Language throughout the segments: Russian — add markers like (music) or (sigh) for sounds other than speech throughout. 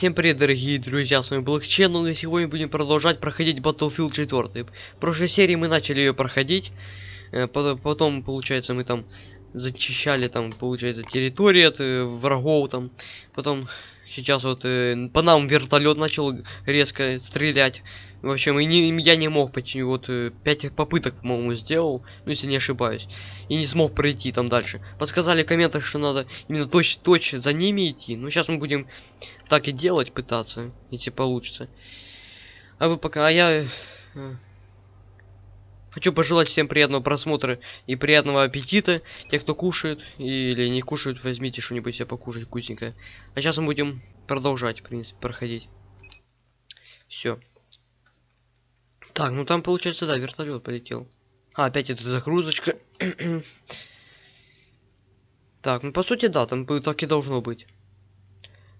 Всем привет, дорогие друзья, с вами был Channel, и сегодня будем продолжать проходить Battlefield 4. В прошлой серии мы начали ее проходить, э, по- потом, получается, мы там зачищали, там, получается, территории от э, врагов, там, потом, сейчас вот, э, по нам вертолет начал резко стрелять. В общем, и не, я не мог, почти, вот, э, пять попыток, по-моему, сделал, ну, если не ошибаюсь, и не смог пройти там дальше. Подсказали в комментах, что надо именно точно за ними идти, ну, сейчас мы будем так и делать пытаться, если получится. А вы пока, а я э, хочу пожелать всем приятного просмотра и приятного аппетита. Те, кто кушает или не кушают, возьмите что-нибудь себе покушать вкусненькое. А сейчас мы будем продолжать, в принципе, проходить. Все. Так, ну там получается, да, вертолет полетел. А, опять эта загрузочка. (clears throat) так, ну по сути, да, там так и должно быть.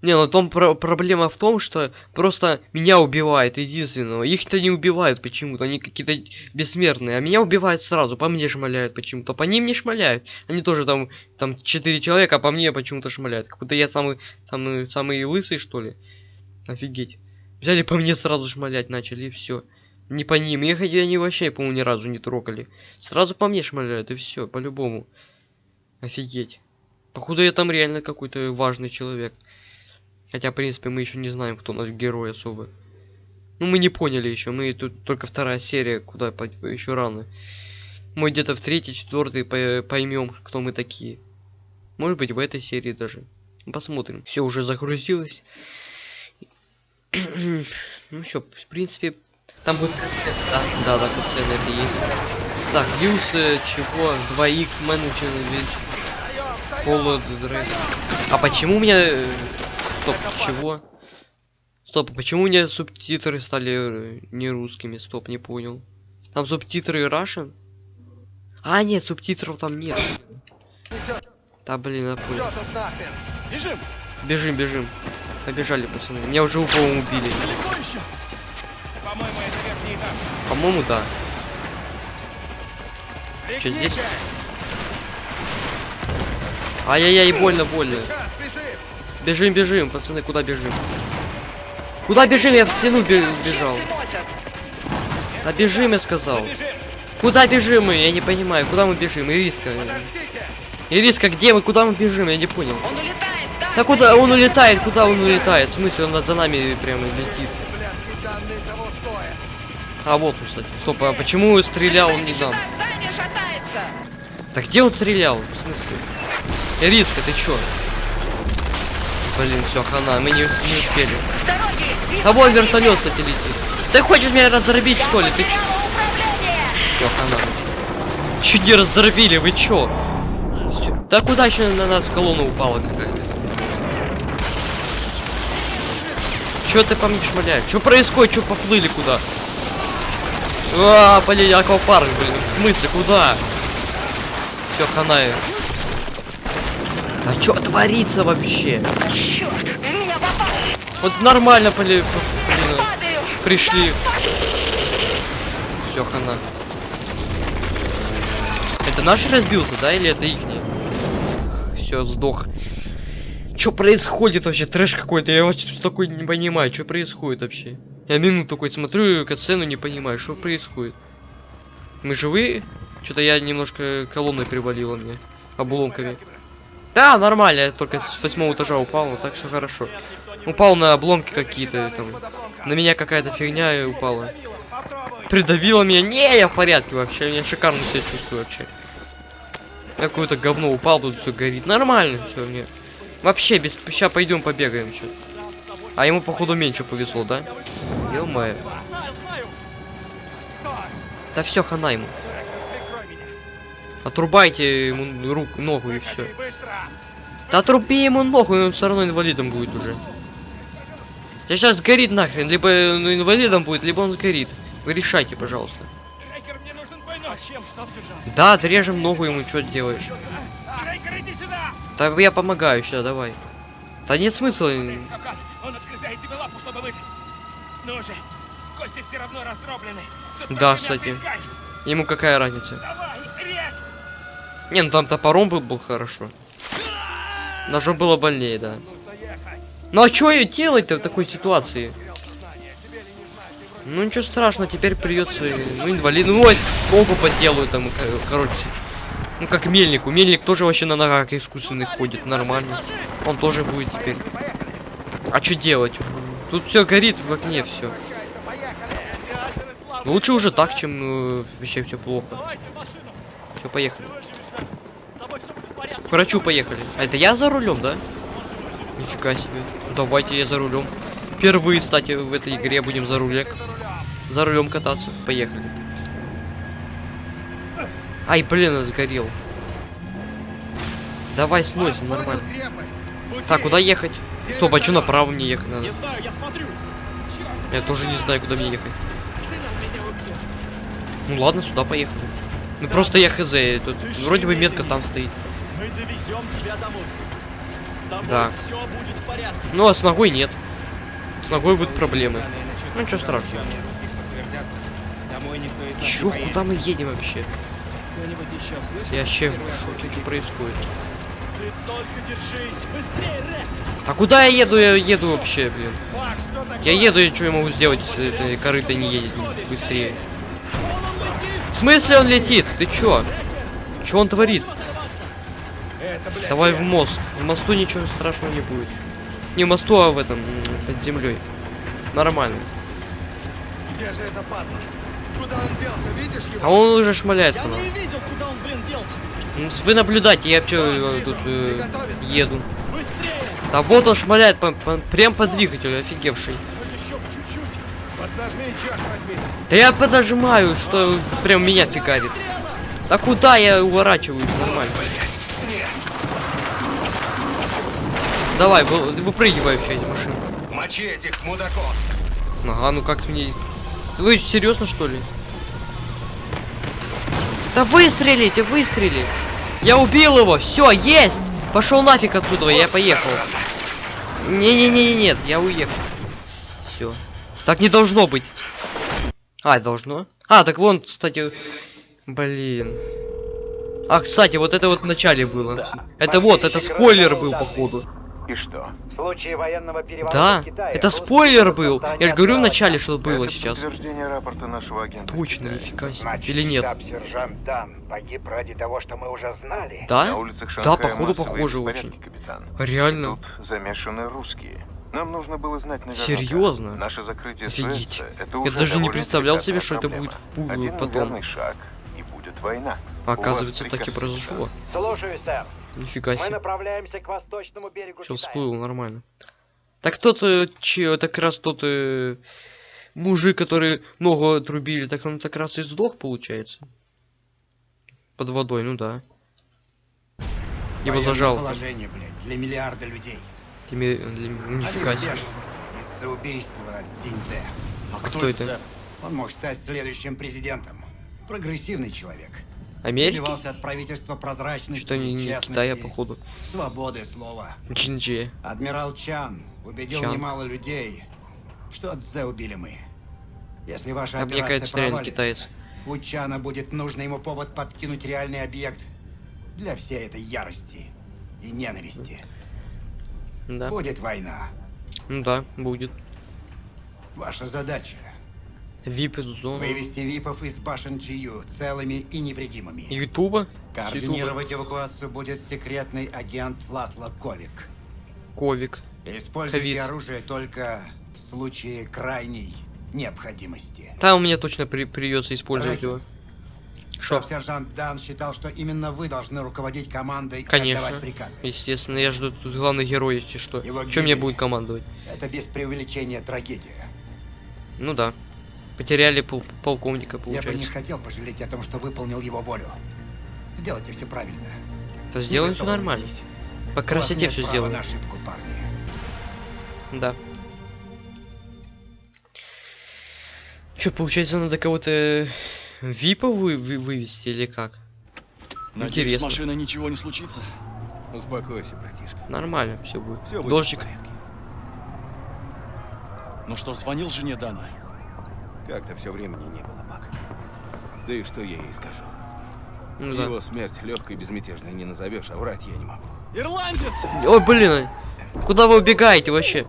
Не, ну там про проблема в том, что просто меня убивает единственного. Их-то не убивают почему-то, они какие-то бессмертные. А меня убивают сразу, по мне шмаляют почему-то. По ним не шмаляют. Они тоже там, там 4 человека, а по мне почему-то шмаляют. Как будто я самый, самый, самый лысый, что ли. Офигеть. Взяли по мне сразу шмалять начали, и все. Не по ним. Их они вообще, по-моему, ни разу не трогали. Сразу по мне шмаляют, и все, по-любому. Офигеть. Походу я там реально какой-то важный человек. Хотя, в принципе, мы еще не знаем, кто у нас герой особо. Ну, мы не поняли еще. Мы тут только вторая серия, куда еще рано. Мы где-то в третьей, четвертой поймем, кто мы такие. Может быть, в этой серии даже. Посмотрим. Все уже загрузилось. (clears throat) ну что, в принципе, там будет катсцена. Да, да, да, катсцена это есть. Так, юз э, чего? 2x менеджер Холод А почему у меня э, Стоп, чего? Стоп, почему у меня субтитры стали э, не русскими? Стоп, не понял. Там субтитры Russian? А, нет, субтитров там нет. Да, блин, я понял. Бежим! Бежим, бежим. Побежали, пацаны. Меня уже упал убили. По-моему, да. Что здесь? Ай-яй-яй, больно, больно. Бежим, бежим, пацаны, куда бежим? Куда бежим? Я в стену бе- бежал. Да бежим, я сказал. Куда бежим мы? Я не понимаю. Куда мы бежим? Ириска. Ириска, где мы? Куда мы бежим? Я не понял. Он улетает, да? Да куда он улетает? Куда он улетает? В смысле, он за нами прямо летит. А вот он, кстати. Стоп, а почему стрелял он не шатается. Так где он стрелял? В смысле? Ириска, ты чё? Блин, все, хана, мы не, не успели. А вон вертолет, кстати, летит. Ты хочешь меня раздробить, что ли? Ты чё? Всё, хана. Чуть не раздробили, вы? Чё? Да куда еще на нас колонна упала какая-то? Чё ты по мне шмаляешь? Чё происходит? Чё поплыли куда? А, блин, аквапарк, блин. В смысле, куда? Все, хана. А чё творится вообще? Вот нормально, блин, блин, пришли. Все, хана. Это наш разбился, да, или это ихний? Все, сдох. Что происходит вообще? Трэш какой-то. Я вообще такой не понимаю, что происходит вообще. Я минут такой смотрю катсцену, не понимаю, что происходит. Мы живые? Что-то я немножко колонной привалила мне. Обломками. Да, нормально, я только с восьмого этажа упал, так что хорошо. Упал на обломки какие-то там. На меня какая-то фигня упала. Придавила меня. Не, я в порядке вообще. Я шикарно себя чувствую вообще. Какое-то говно упал, тут все горит. Нормально все мне. Вообще, без... Сейчас пойдем побегаем что А ему, походу, меньше повезло, да? ё Знаю, знаю. Да все, хана ему. Отрубайте ему руку, ногу и все. Да отруби ему ногу, и он все равно инвалидом будет уже. Я сейчас сгорит нахрен, либо ну, инвалидом будет, либо он сгорит. Вы решайте, пожалуйста. Да, отрежем ногу ему, что делаешь? Да я помогаю сейчас, давай. Да нет смысла. Он отгрызает тебе лапу, чтобы выжить. Ну же, кости все равно раздроблены. Тут Да, кстати. Ему какая разница? Давай, режь. Не, ну там топором был, был хорошо. Ножом было больнее, да. Ну. Ну а что ее делать-то в такой ситуации? Ну ничего страшного, теперь придется, ну инвалид, ну вот ногу поделаю там, кор- короче. Ну как мельнику, мельник тоже вообще на ногах искусственных ходит, нормально. Он тоже будет теперь. А что делать? Тут все горит в окне, все. Лучше уже так, чем э, вообще все плохо. Все, поехали. К врачу поехали. А это я за рулем, да? Нифига себе. Ну, Давайте я за рулем. Впервые, кстати, в этой игре будем за рулем. За рулем кататься. Поехали. Ай, блин, я сгорел. Давай сносим, нормально. Так, куда ехать? Стоп, а что направо мне ехать надо? Не знаю, я смотрю. Я тоже не знаю, куда мне ехать. Ну ладно, сюда поехали. Ну просто я хз, тут вроде бы метка там стоит. Мы довезем тебя домой. С тобой Да. все будет в порядке. Ну а с ногой нет. С ногой будут проблемы. Ну, ничего страшного. Чё, куда мы едем вообще? Кто-нибудь еще слышал? Я вообще в шоке, что происходит. Ты только держись. Быстрее, Рек. А куда я еду? Я еду вообще, блин. Я еду, и что я могу сделать, если этой корыто не едет быстрее? В смысле он летит? Ты чё? Чё он творит? Это, Давай в мост. В мосту ничего страшного не будет. Не в мосту, а в этом, под землей. Нормально. Где же это падла? Куда он делся, видишь его? А он уже шмаляет Я не видел, куда он, блин, делся. Ну, Вы наблюдайте, я чё тут э, еду. Быстрее. Да вот он шмаляет по, по- прям по двигателю, офигевший. Ну. Поднажми, черт возьми. Да я подожимаю, что прям меня фигарит. Да куда я уворачиваюсь нормально? Давай, вы- выпрыгивай вообще из машины. Мочи этих мудаков. Ага, ну как мне... Вы серьезно что ли? Да выстрелите, выстрели! Я убил его, все, есть! Пошел нафиг отсюда, я поехал. Не-не-не, нет, я уехал. Все. Так не должно быть. А, должно? А, так вон, кстати, блин. А, кстати, вот это вот в начале было. Это вот, это спойлер был, походу. И что? В случае военного переворота Да, в Китае это спойлер был. в Я же говорю в отбивать начале, что было Это сейчас. подтверждение рапорта нашего агента. Точно, Китая. нифига себе. Значит, Или нет? Дан погиб ради того, что мы уже знали. На Да? улицах Да, походу похоже очень. капитан. Реально. Тут замешаны русские. Нам нужно было знать наверняка. Серьезно? Наше закрытие Офигеть. Суэца это Я даже не представлял себе, что это проблема. будет в- Один потом. шаг и будет война. Оказывается, так и произошло. Слушаю, сэр. Нифига Мы себе. направляемся к восточному берегу Все Китая. всплыло нормально. Так тот, э, че, это как раз тот э, мужик, который ногу отрубили, так он так раз и сдох, получается. Под водой, ну да. Его Военное зажал. положение, блядь, для миллиарда людей. Теми- для- Нифига себе. из-за убийства Цинзе. А кто это? сэр? Он мог стать следующим президентом. Прогрессивный человек. Америки? Добивался от правительства прозрачности, Что не, не честности, Китая, походу. свободы слова. Чинджи. Адмирал Чан убедил Чан. немало людей, что Цзэ убили мы. Если ваша А операция кажется, провалится, китаец. у Чана будет нужный ему повод подкинуть реальный объект для всей этой ярости и ненависти. Да. Будет война. Да, будет. Ваша задача Вип. Вывести ВИПов из башен Джию целыми и невредимыми. Ютуба? Координировать эвакуацию будет секретный агент Ласло Ковик. Ковик. Используйте Ковид. оружие только в случае крайней необходимости. Там меня точно при придется использовать Рэкин. его. Шо? Штаб-сержант Дан считал, что именно вы должны руководить командой и Конечно. отдавать приказы. Естественно, я жду тут главный герой, если что. Его Чем мне будет командовать? Это без преувеличения трагедия. Ну да. Потеряли пол полковника, Я бы не получается. хотел пожалеть о том, что выполнил его волю. Сделайте все правильно. Да сделаем все нормально. По красоте все сделаем. на ошибку, парни. Да. Что, получается, надо кого-то випа вы вы- вывести или как? Надеюсь, с Интересно. машиной ничего не случится. Успокойся, братишка. Нормально все будет. Все будет Дождик. Ну что, звонил жене Дана? Как-то все времени не было, Бак. Да и что я ей скажу? Ну да. Его смерть легкой и безмятежной не назовешь, а врать я не могу. Ирландец! Ой, блин. Куда вы убегаете вообще?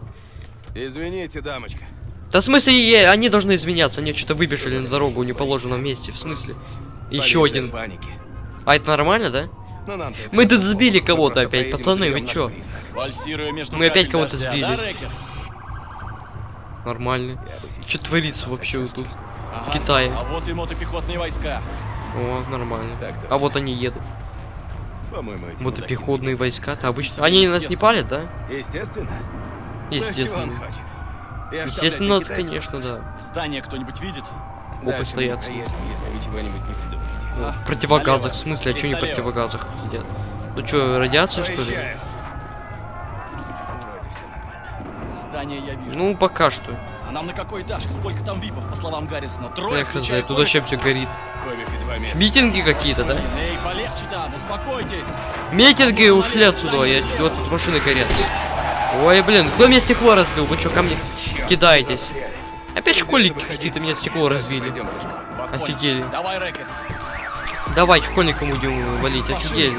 Извините, дамочка. Да в смысле, они должны извиняться, они что-то выбежали на дорогу в неположенном месте, в смысле? Еще один. в панике. А это нормально, да? Но нам-то это Мы тут сбили кого-то опять, пацаны, вы чё? Мы опять кого-то дождя, сбили. Нормально. Что творится вообще вот тут? Ага. Китае. А вот и мотопехотные войска. О, нормально. Так. А вот они едут. По-моему, эти Мотопехотные войска-то обычно. Они нас не палят, да? Естественно. Ну, Естественно. Естественно, китайцев конечно, да. Здание кто-нибудь видит? Опа стоят. не проедем, если вы чего-нибудь не придумаете. А, В противогазах, в смысле, а что не в противогазах сидят? Ну что, радиация что ли? Здание я вижу. Ну, пока что. А нам на какой этаж? И сколько там випов, по словам Гаррисона? Трое, Я хз, включая тут вообще все горит. Митинги какие-то, да? Эй, полегче там, успокойтесь. Митинги ушли отсюда, я вот тут машины горят. Ой, блин, кто мне стекло разбил? Вы что, ко мне кидаетесь? Опять школьники какие-то меня стекло разбили. Офигели. Давай, Рэкер. Давай, школьникам будем валить, офигели.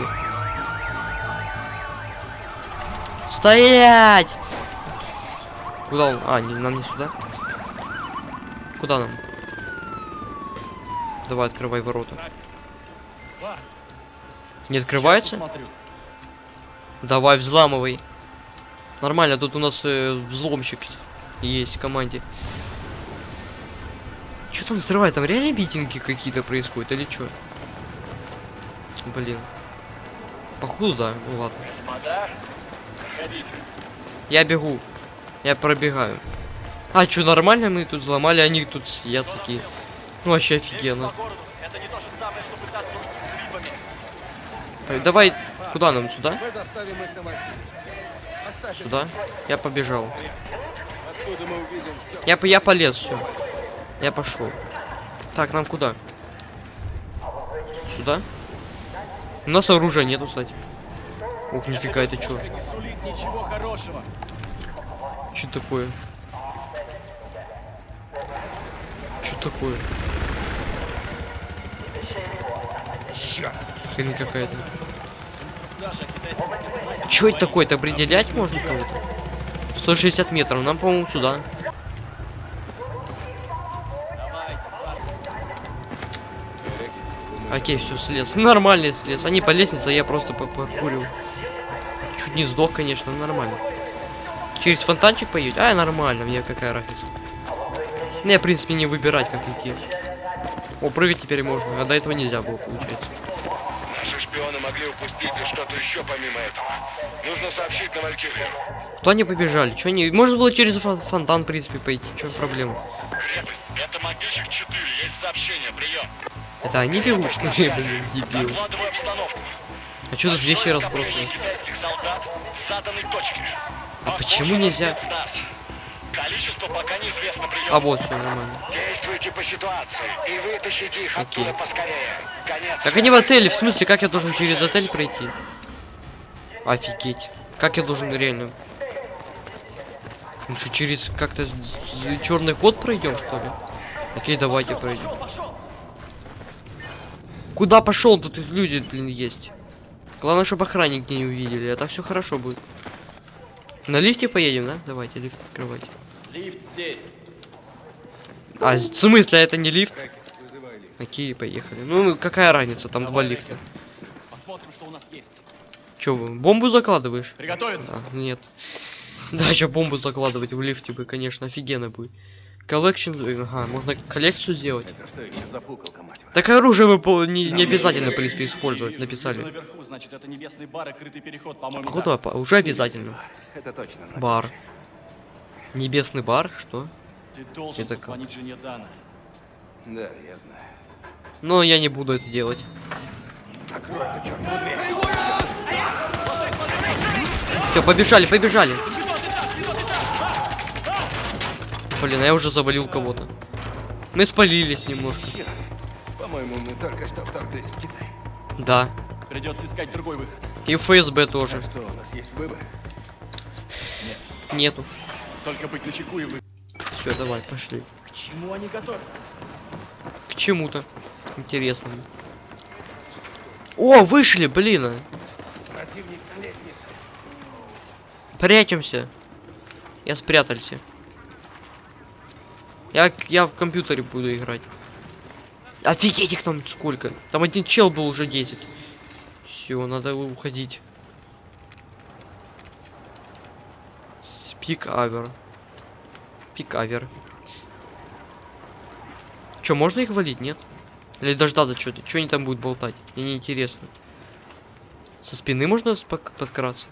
Стоять! Куда он? А, не, нам не сюда. Куда нам? Давай, открывай ворота. Не открывается? Давай, взламывай. Нормально, тут у нас э, взломщик есть в команде. Что там взрывает? Там реально митинги какие-то происходят или что? Блин. Походу, да. Ну ладно. Господа, проходите. Я бегу. Я пробегаю. А, что, нормально мы тут взломали, они тут сидят такие. Ну, вообще офигенно. Э, Давай, куда нам? Сюда? Сюда? Я побежал. Я, я полез, все. Я пошел. Так, нам куда? Сюда? У нас оружия нету, кстати. Ух, нифига, это что? Не сулит ничего хорошего. Что такое? Что такое? Хрень какая-то. Что это такое-то? Определять можно кого-то? 160 метров. Нам, по-моему, сюда. Окей, все, слез. (laughs) Нормальный слез. Они по лестнице, а я просто по паркурил. Чуть не сдох, конечно, но нормально. Через фонтанчик поедет? А, нормально, мне какая разница. Мне, в принципе, не выбирать, как идти. О, прыгать теперь можно, а до этого нельзя было, получается. Наши шпионы могли упустить и что-то еще помимо этого. Нужно сообщить на Валькирию. Куда они побежали? Че они... Можно было через фон- фонтан, в принципе, пойти. Че проблема? Крепость. Это могильщик 4. Есть сообщение. Прием. Это они бегут? (laughs) Блин, дебил. А что тут вещи разбросаны? Почему нельзя? Количество пока неизвестно. Прием. А вот, все нормально. Действуйте по ситуации и вытащите их Окей. оттуда поскорее. Конец. Как они в отеле? В смысле, как я должен через отель пройти? Офигеть. Как я должен реально? Мы что, через как-то черный ход пройдем, что ли? Окей, давайте пройдем. Куда пошел? Тут люди, блин, есть. Главное, чтобы охранники не увидели, а так все хорошо будет. На лифте поедем, да? Давайте лифт открывать. Лифт здесь. А, в смысле, это не лифт? Окей, поехали. Ну, какая разница, там два лифта. Посмотрим, что у нас есть. Че, бомбу закладываешь? Приготовиться. А, нет. Да, еще бомбу закладывать в лифте бы, конечно, офигенно будет. Collection, ага, можно коллекцию сделать. Это что еще за пуколка, мать? Так оружие вы по- не, не обязательно, в принципе, использовать, написали. наверху, значит, это небесный бар и крытый переход, по-моему. А куда? по- Уже обязательно. Это точно. Бар. Небесный бар? Что? Ты должен Это как? жене Дана. Да, я знаю. Но я не буду это делать. Все, побежали, побежали. Блин, а я уже завалил кого-то. Мы спалились немножко. По-моему, мы только что вторглись в Китай. Да. Придется искать другой выход. И ФСБ тоже. Так что, у нас есть выбор? Нету. Только быть начеку и вы. Все, давай, пошли. К чему они готовятся? К чему-то интересному. О, вышли, блин. а. Прячемся. Я спрятался. Я, я в компьютере буду играть. Офигеть их там сколько. Там один чел был уже 10. Все, надо уходить. Пик авер. Пик можно их валить, нет? Или дождаться что-то? Что они там будут болтать? Мне не интересно. Со спины можно подкраться?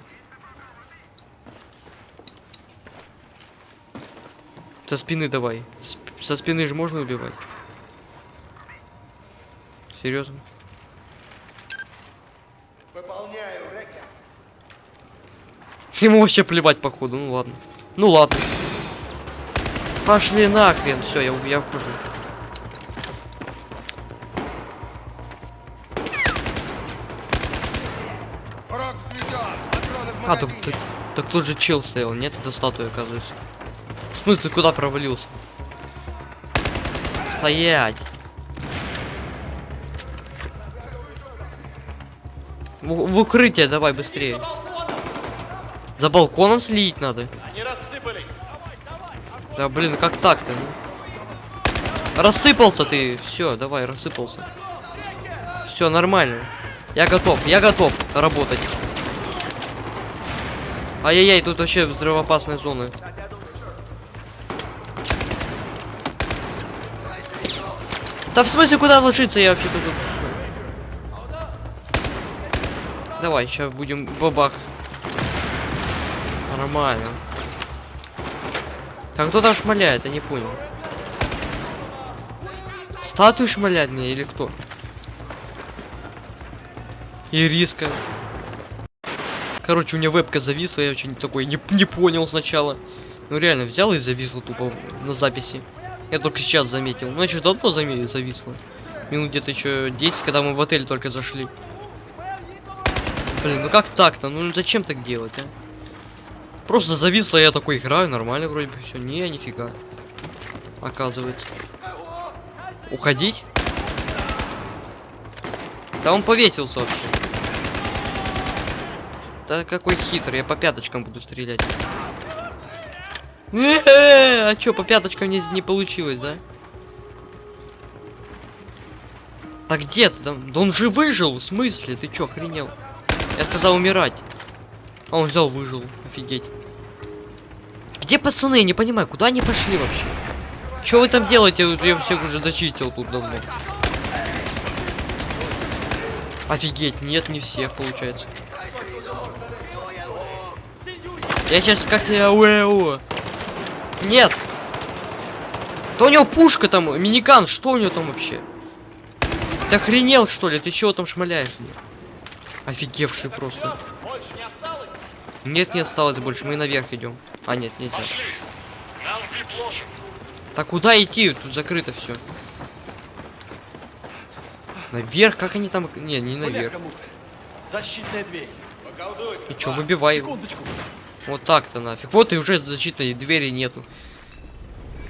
Со спины давай. Сп- со спины же можно убивать. Серьезно? Ему вообще плевать походу, ну ладно. Ну ладно. Пошли нахрен, все, я, я вхожу. А, так, так, так тут же чел стоял, нет, это статуя, оказывается. В смысле, ты куда провалился? Стоять! В, в укрытие давай быстрее. За балконом следить надо. Они рассыпались. Да блин, как так-то? ну? Рассыпался ты. Все, давай, рассыпался. Все, нормально. Я готов, я готов работать. Ай-яй-яй, тут вообще взрывоопасная зона. Да в смысле, куда ложиться? Я вообще-то тут... Давай, сейчас будем бабах. Нормально. Так кто там шмаляет? Я не понял. Статую шмалят мне или кто? Ириска. Короче, у меня вебка зависла, я очень такой не, не понял сначала. Ну реально, взял и зависла тупо на записи. Я только сейчас заметил. Ну, я что, давно заметил, зависло. Минут где-то еще 10, когда мы в отель только зашли. Блин, ну как так-то? Ну зачем так делать, а? Просто зависло, я такой играю, нормально вроде бы все. Не, нифига. Оказывается. Уходить? Да он повесился вообще. Да какой хитрый, я по пяточкам буду стрелять. А чё, по пяточкам не, не получилось, да? А где ты там? Да он же выжил, в смысле? Ты чё, охренел? Я сказал умирать. А он взял, выжил. Офигеть. Где пацаны? Я не понимаю, куда они пошли вообще? Чё вы там делаете? Я всех уже зачистил тут давно. Офигеть, нет, не всех получается. Я сейчас как я уэу. Нет. Да у него пушка там, миниган, что у него там вообще? Ты охренел что ли? Ты чего там шмаляешь мне? Офигевший просто. Больше не осталось? Нет, не осталось больше, мы наверх идем. А, нет, нельзя. Так куда идти? Тут закрыто все. Наверх? Как они там? Не, не наверх. Защитная дверь. И чё, выбивай. Секундочку. Вот так-то нафиг. Вот и уже защитной двери нету.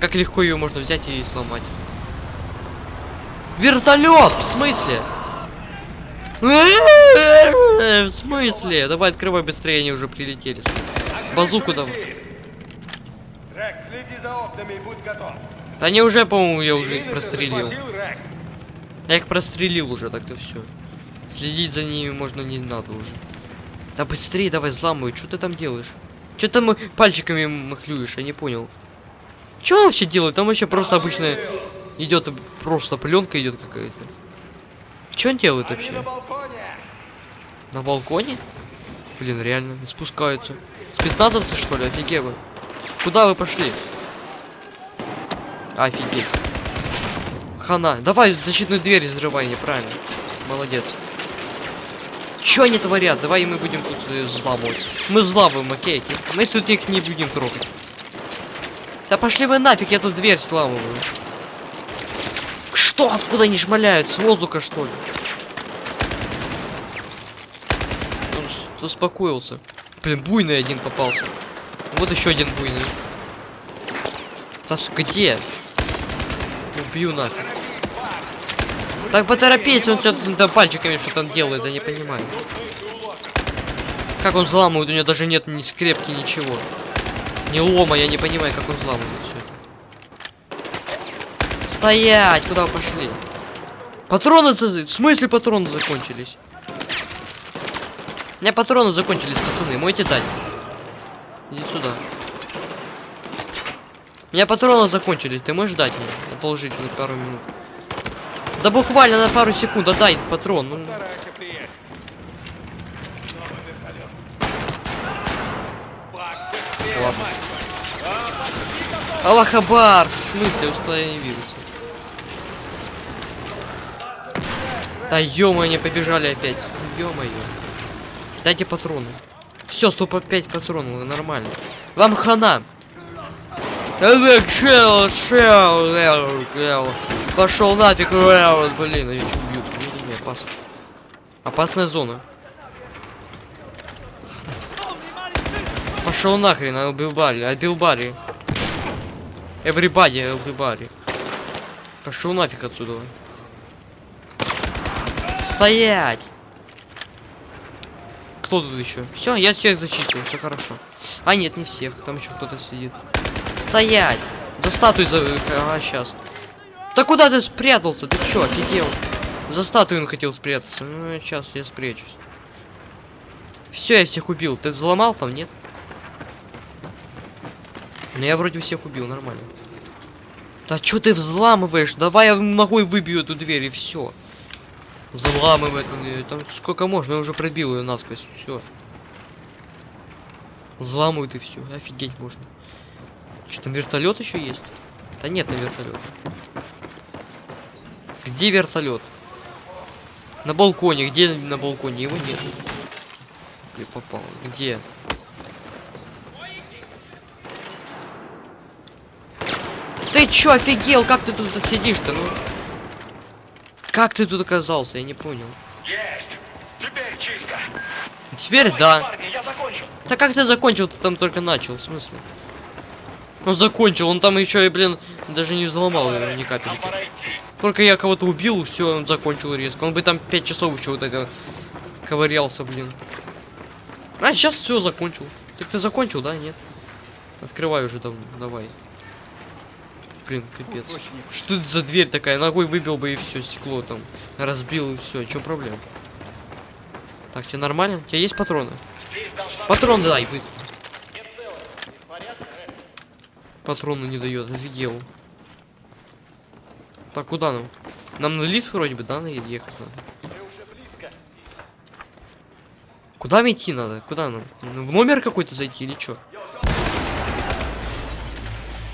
Как легко ее можно взять и сломать. Вертолет! В смысле? (laughs) В смысле? Давай открывай быстрее, они уже прилетели. Базуку и готов. Да они уже, по-моему, я уже их прострелил. Я их прострелил уже, так-то все. Следить за ними можно не надо уже. Да быстрее давай взламывай, что ты там делаешь? Что там пальчиками махлюешь, я не понял. Он вообще делает? Там вообще просто обычная идет просто пленка идет какая-то. Что он делает вообще? на балконе. На балконе? Блин, реально, спускаются. Спецназовцы что ли? Офигеть вы. Куда вы пошли? Офигеть. Хана. Давай защитную дверь взрывай, неправильно. Молодец. Чё они творят? Давай мы будем тут э, взламывать. Мы взламываем, окей? Мы тут их не будем трогать. Да пошли вы нафиг, я тут дверь сламываю. Что? Откуда они шмаляют? С воздуха что ли? Он успокоился. Блин, буйный один попался. Вот еще один буйный. Да с- где? Убью нафиг. Так поторопись, он что-то пальчиками что-то делает, я не понимаю. Как он взламывает, у него даже нет ни скрепки, ничего. Ни лома, я не понимаю, как он взламывает все. Стоять! Куда вы пошли? Патроны, в смысле патроны закончились? У меня патроны закончились, пацаны, можете дать? Иди сюда. У меня патроны закончились, ты можешь дать мне? Одолжить на пару минут. Да буквально на пару секунд, отдай патрон. Ну, ладно. Аллахабар! В смысле, установился. Да ё они побежали опять. Ё-моё. Дайте патроны. Все, 105 патронов, нормально. Вам хана. Эвек, чел, чел, эл, эл. Пошел нафиг, эл, блин, я чё убью? Не, опасно. Опасная зона. Пошел нахрен, а убил Барри, убил Барри. Everybody, everybody. Пошел нафиг отсюда. Стоять! Кто тут еще? Все, я всех зачистил, все хорошо. А нет, не всех, там еще кто-то сидит. Стоять! За статуей за... Ага, сейчас. Да куда ты спрятался? Ты что, офигел? За статую он хотел спрятаться. Ну, сейчас я спрячусь. Все, я всех убил. Ты взломал там, нет? Ну я вроде всех убил, нормально. Да что ты взламываешь? Давай я ногой выбью эту дверь и все. Взламывай эту дверь. Там сколько можно, я уже пробил ее насквозь. Все. Взламывают и все. Офигеть можно. Что там вертолет еще есть? Да нет на вертолет. Где вертолет? На балконе. Где на балконе? Его нет. Где попал? Где? Ты чё, офигел? Как ты тут сидишь-то, ну? Как ты тут оказался? Я не понял. Есть! Теперь чисто! Теперь да. Парни, я закончил! Да как ты закончил? Ты там только начал, в смысле? Он закончил, он там еще и, блин, даже не взломал его ни капельки. Только я кого-то убил, все, он закончил резко. Он бы там 5 часов еще вот это ковырялся, блин. А, сейчас все закончил. Так ты закончил, да? Нет? Открывай уже давно, давай. Блин, капец. Что это за дверь такая? Ногой выбил бы и все, стекло там. Разбил и все. Че проблема? Так, тебе нормально? У тебя есть патроны? Патрон дай, быстро. Патроны не дает, офигел. Так, куда нам? Нам на лифт вроде бы, да, надо ехать надо? Куда мне идти надо? Куда нам? Ну, В номер какой-то зайти или чё?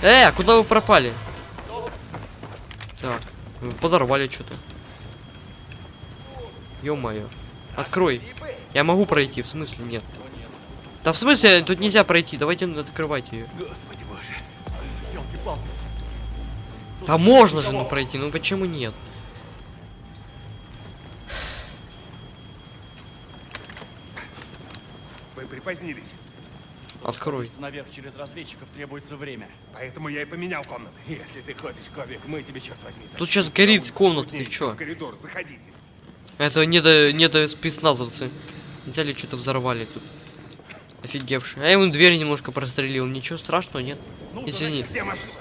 Э, а куда вы пропали? Так, подорвали что-то. Ё-моё. Открой. Я могу пройти, в смысле нет. Да в смысле, тут нельзя пройти, давайте открывать ее. Да можно же ну пройти, ну почему нет? Вы припозднились, Открой. Наверх через разведчиков требуется время. поэтому я и поменял комнаты. Если ты хочешь, Ковик, мы тебе, черт возьми, Тут защитим. сейчас горит комната, ты чё? В коридор, заходите. Это не до, не до спецназовцы. Взяли, что-то взорвали тут. Офигевшие. А я ему дверь немножко прострелил. Ничего страшного, нет? Извини. Где машина?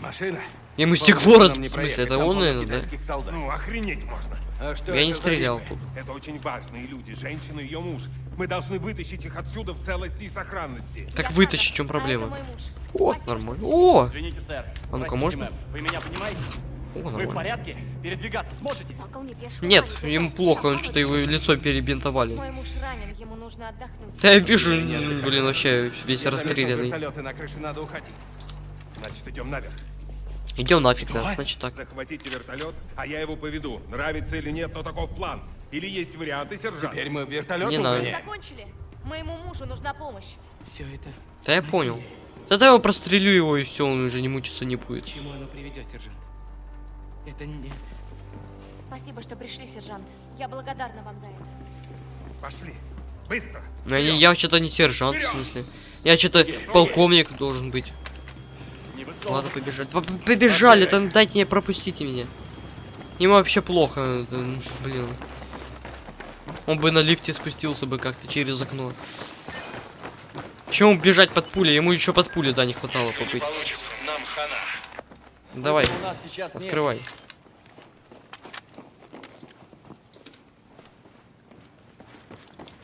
Машина? Ему нам В смысле, это он, наверное, да? Ну, охренеть можно. А что Я не стрелял. Это очень важные люди, женщина и ее муж. Мы должны вытащить их отсюда в целости и сохранности. Так вытащи, в чем проблема? А муж. О, Спасибо, нормально. О! Извините, сэр. А ну-ка, можно? Вы меня понимаете? О, Вы в порядке? Передвигаться сможете? Нет, ему плохо, что, он что-то его лицо перебинтовали. Мой муж ранен, ему нужно отдохнуть. Да я вижу, блин, вообще весь расстрелянный. вертолеты на крыше, надо уходить. Значит, идем наверх. Идем нафиг, да, значит так. Захватите вертолет, а я его поведу. Нравится или нет, но таков план. Или есть варианты, сержант? Теперь мы вертолет Не надо. Закончили? Моему мужу нужна помощь. Все это... Да я понял. Тогда я его прострелю его и все, он уже не мучиться не будет. К чему оно приведет, сержант? Это не... Спасибо, что пришли, сержант. Я благодарна вам за это. Пошли. Быстро. Ну, я, Вперед. я что-то не сержант, в Вперед! смысле. Я что-то полковник должен быть. Высовываться. побежать. П- Побежали, там дайте мне, пропустите меня. Ему вообще плохо, это, блин. Он бы на лифте спустился бы как-то через окно. Чему бежать под пули? Ему еще под пули, да, не хватало хана. Давай, сейчас нет. открывай.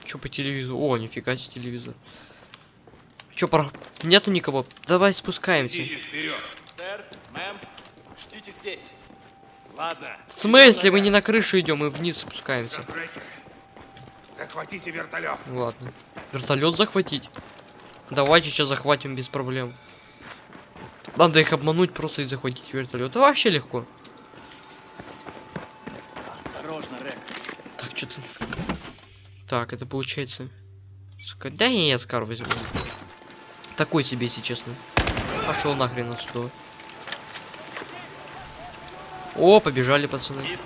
Чё по телевизору? О, нифига себе телевизор. Чё, про... нету никого? Давай спускаемся. вперед. Сэр, мэм, ждите здесь. Ладно. В смысле, мы не на крышу идем, мы вниз спускаемся. Захватите вертолет. Ладно. Вертолет захватить? Давайте сейчас захватим без проблем. Надо их обмануть просто и захватить вертолет. Это вообще легко. Осторожно, Рек. Так, что-то. Так, это получается. Да не, я Скар возьму. Такой себе, если честно. Пошел нахрен отсюда. О, побежали, пацаны.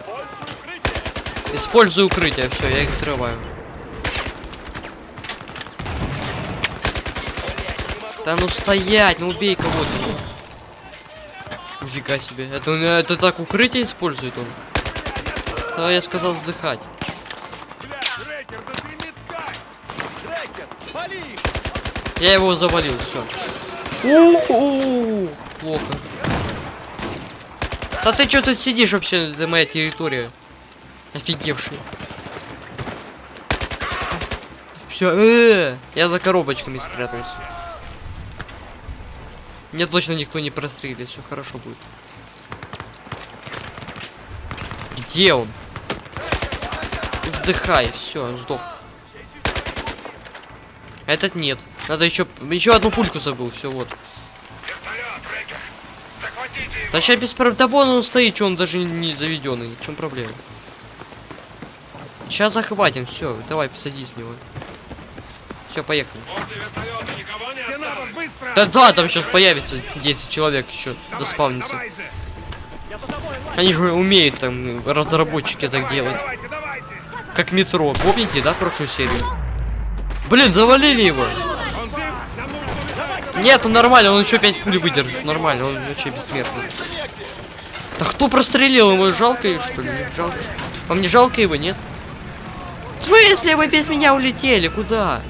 Используй укрытие. Все, я их взрываю. Да ну стоять, ну убей кого-то. Нифига себе. Это, он, это так укрытие использует он. Да, я сказал вздыхать. Я его завалил, все. У-у-у, Плохо. Да ты что тут сидишь вообще, это моя территория. Офигевший. Все, я за коробочками спрятался. Мне точно никто не прострелит, все хорошо будет. Где он? Вздыхай, все, сдох. Этот нет. Надо еще еще одну пульку забыл, все вот. Да сейчас без прав... Да вон он стоит, что он даже не заведенный. В чем проблема? Сейчас захватим, все, давай посадись в него. Все, поехали. Да да, там сейчас появится 10 человек еще заспавнится. давай. Они же умеют там, разработчики так делать. Давайте, давайте. Как метро, помните, да, прошлую серию? Блин, завалили его! Он жив? Нам нужно убежать. Нет, он нормально, он еще 5 пуль выдержит, нормально, он вообще бессмертный. Да кто прострелил его? Жалко его, что ли? Жалко. Вам не жалко его, нет? В смысле вы без меня улетели? Куда?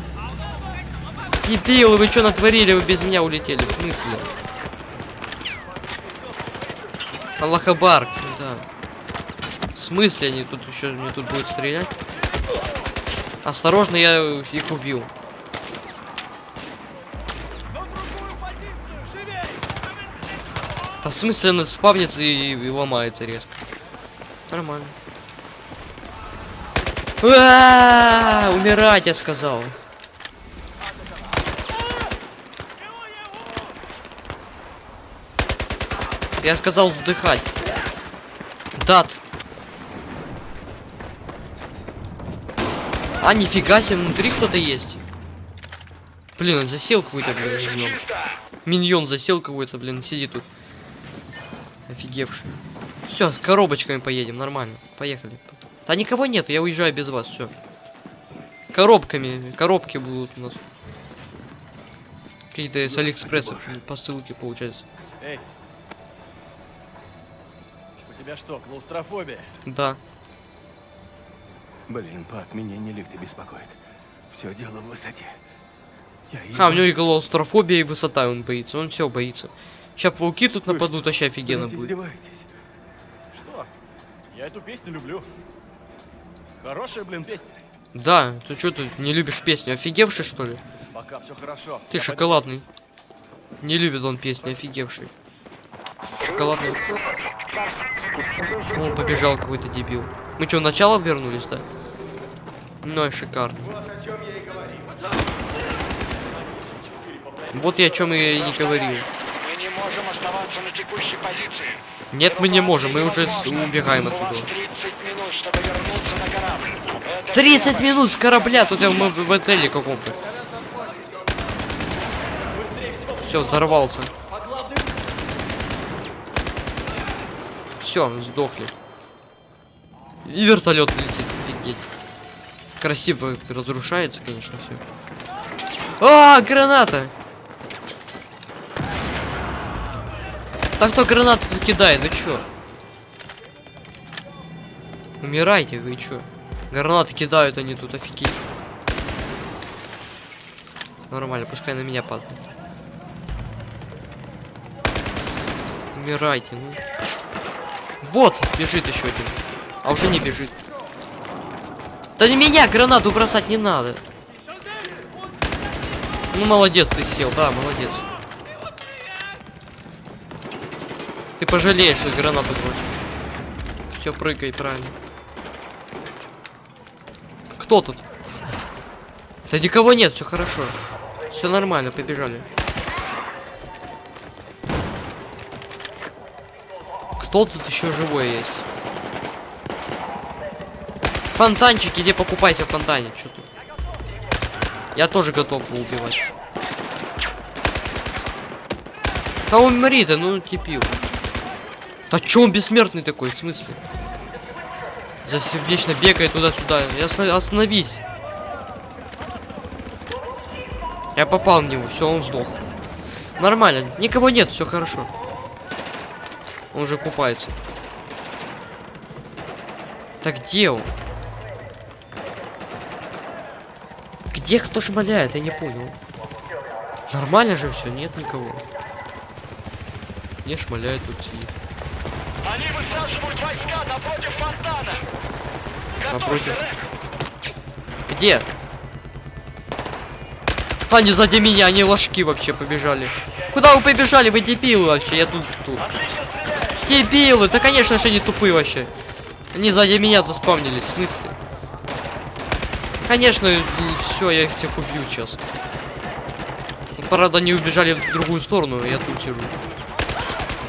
Дебилы, вы что натворили? Вы без меня улетели. В смысле? Аллахабар, да. В смысле они тут еще мне тут будут стрелять? Осторожно, я их убил. Да в смысле он спавнится и, и ломается резко. Нормально. А, умирать, я сказал. Я сказал вдыхать. Дат. А, нифига себе, внутри кто-то есть. Блин, он засел какой-то, блин, миньон. Миньон засел какой-то, блин, сидит тут. Офигевший. Все, с коробочками поедем, нормально. Поехали. Да никого нет, я уезжаю без вас, все. Коробками, коробки будут у нас. Какие-то с Алиэкспресса посылки, получается. Эй. У тебя что, клаустрофобия? Да. Блин, пап, меня не лифты беспокоит. Все дело в высоте. Я А, у него и клаустрофобия, и высота он боится. Он все боится. Сейчас пауки тут Вы нападут, вообще офигенно Блядь, будет. издеваетесь? Что? Я эту песню люблю. Хорошая, блин, песня. Да, ты что ты не любишь песню? Офигевший что ли? Пока все хорошо. Ты Я шоколадный. Не любит он песни, офигевший. Шоколадный. Он побежал какой-то дебил. Мы что, начало вернулись, да? Ну и шикарно. Вот я о чем я и не говорил. Можем оставаться на текущей позиции. Нет, мы не можем, мы уже убегаем отсюда. 30 минут, чтобы вернуться на корабль. Это 30 минут с корабля, тут я мы в в отеле каком-то. Все, взорвался. Все, сдохли. И вертолет летит, офигеть. Красиво разрушается, конечно, все. А, граната! Да кто гранату кидает, вы чё? Умирайте, вы чё? Гранаты кидают они тут, офигеть. Нормально, пускай на меня падает. Умирайте, ну. Вот, бежит еще один. А уже не бежит. Да не меня гранату бросать не надо. Ну молодец, ты сел, да, молодец. Пожалеешь, что гранату бросишь. Все, прыгай, правильно. Кто тут? Да никого нет, все хорошо. Все нормально, побежали. Кто тут еще живой есть? Фонтанчик, иди покупайте фонтане. Что тут? Я тоже готов был убивать. Да умри, да ну типил. Да чё он бессмертный такой, в смысле? За вечно бегает туда-сюда. Остановись. Я попал в него, все, он сдох. Нормально, никого нет, все хорошо. Он уже купается. Так где он? Где кто шмаляет? Я не понял. Нормально же все, нет никого. Не шмаляет тут сидит. Они высаживают войска напротив фонтана. Напротив. Где? Они сзади меня, они ложки вообще побежали. Куда вы побежали? Вы дебилы вообще, я тут тут. Дебилы, да конечно же они тупые вообще. Они сзади меня заспавнились, в смысле? Конечно, все, я их всех убью сейчас. Ну, Правда, они убежали в другую сторону, я тут сижу.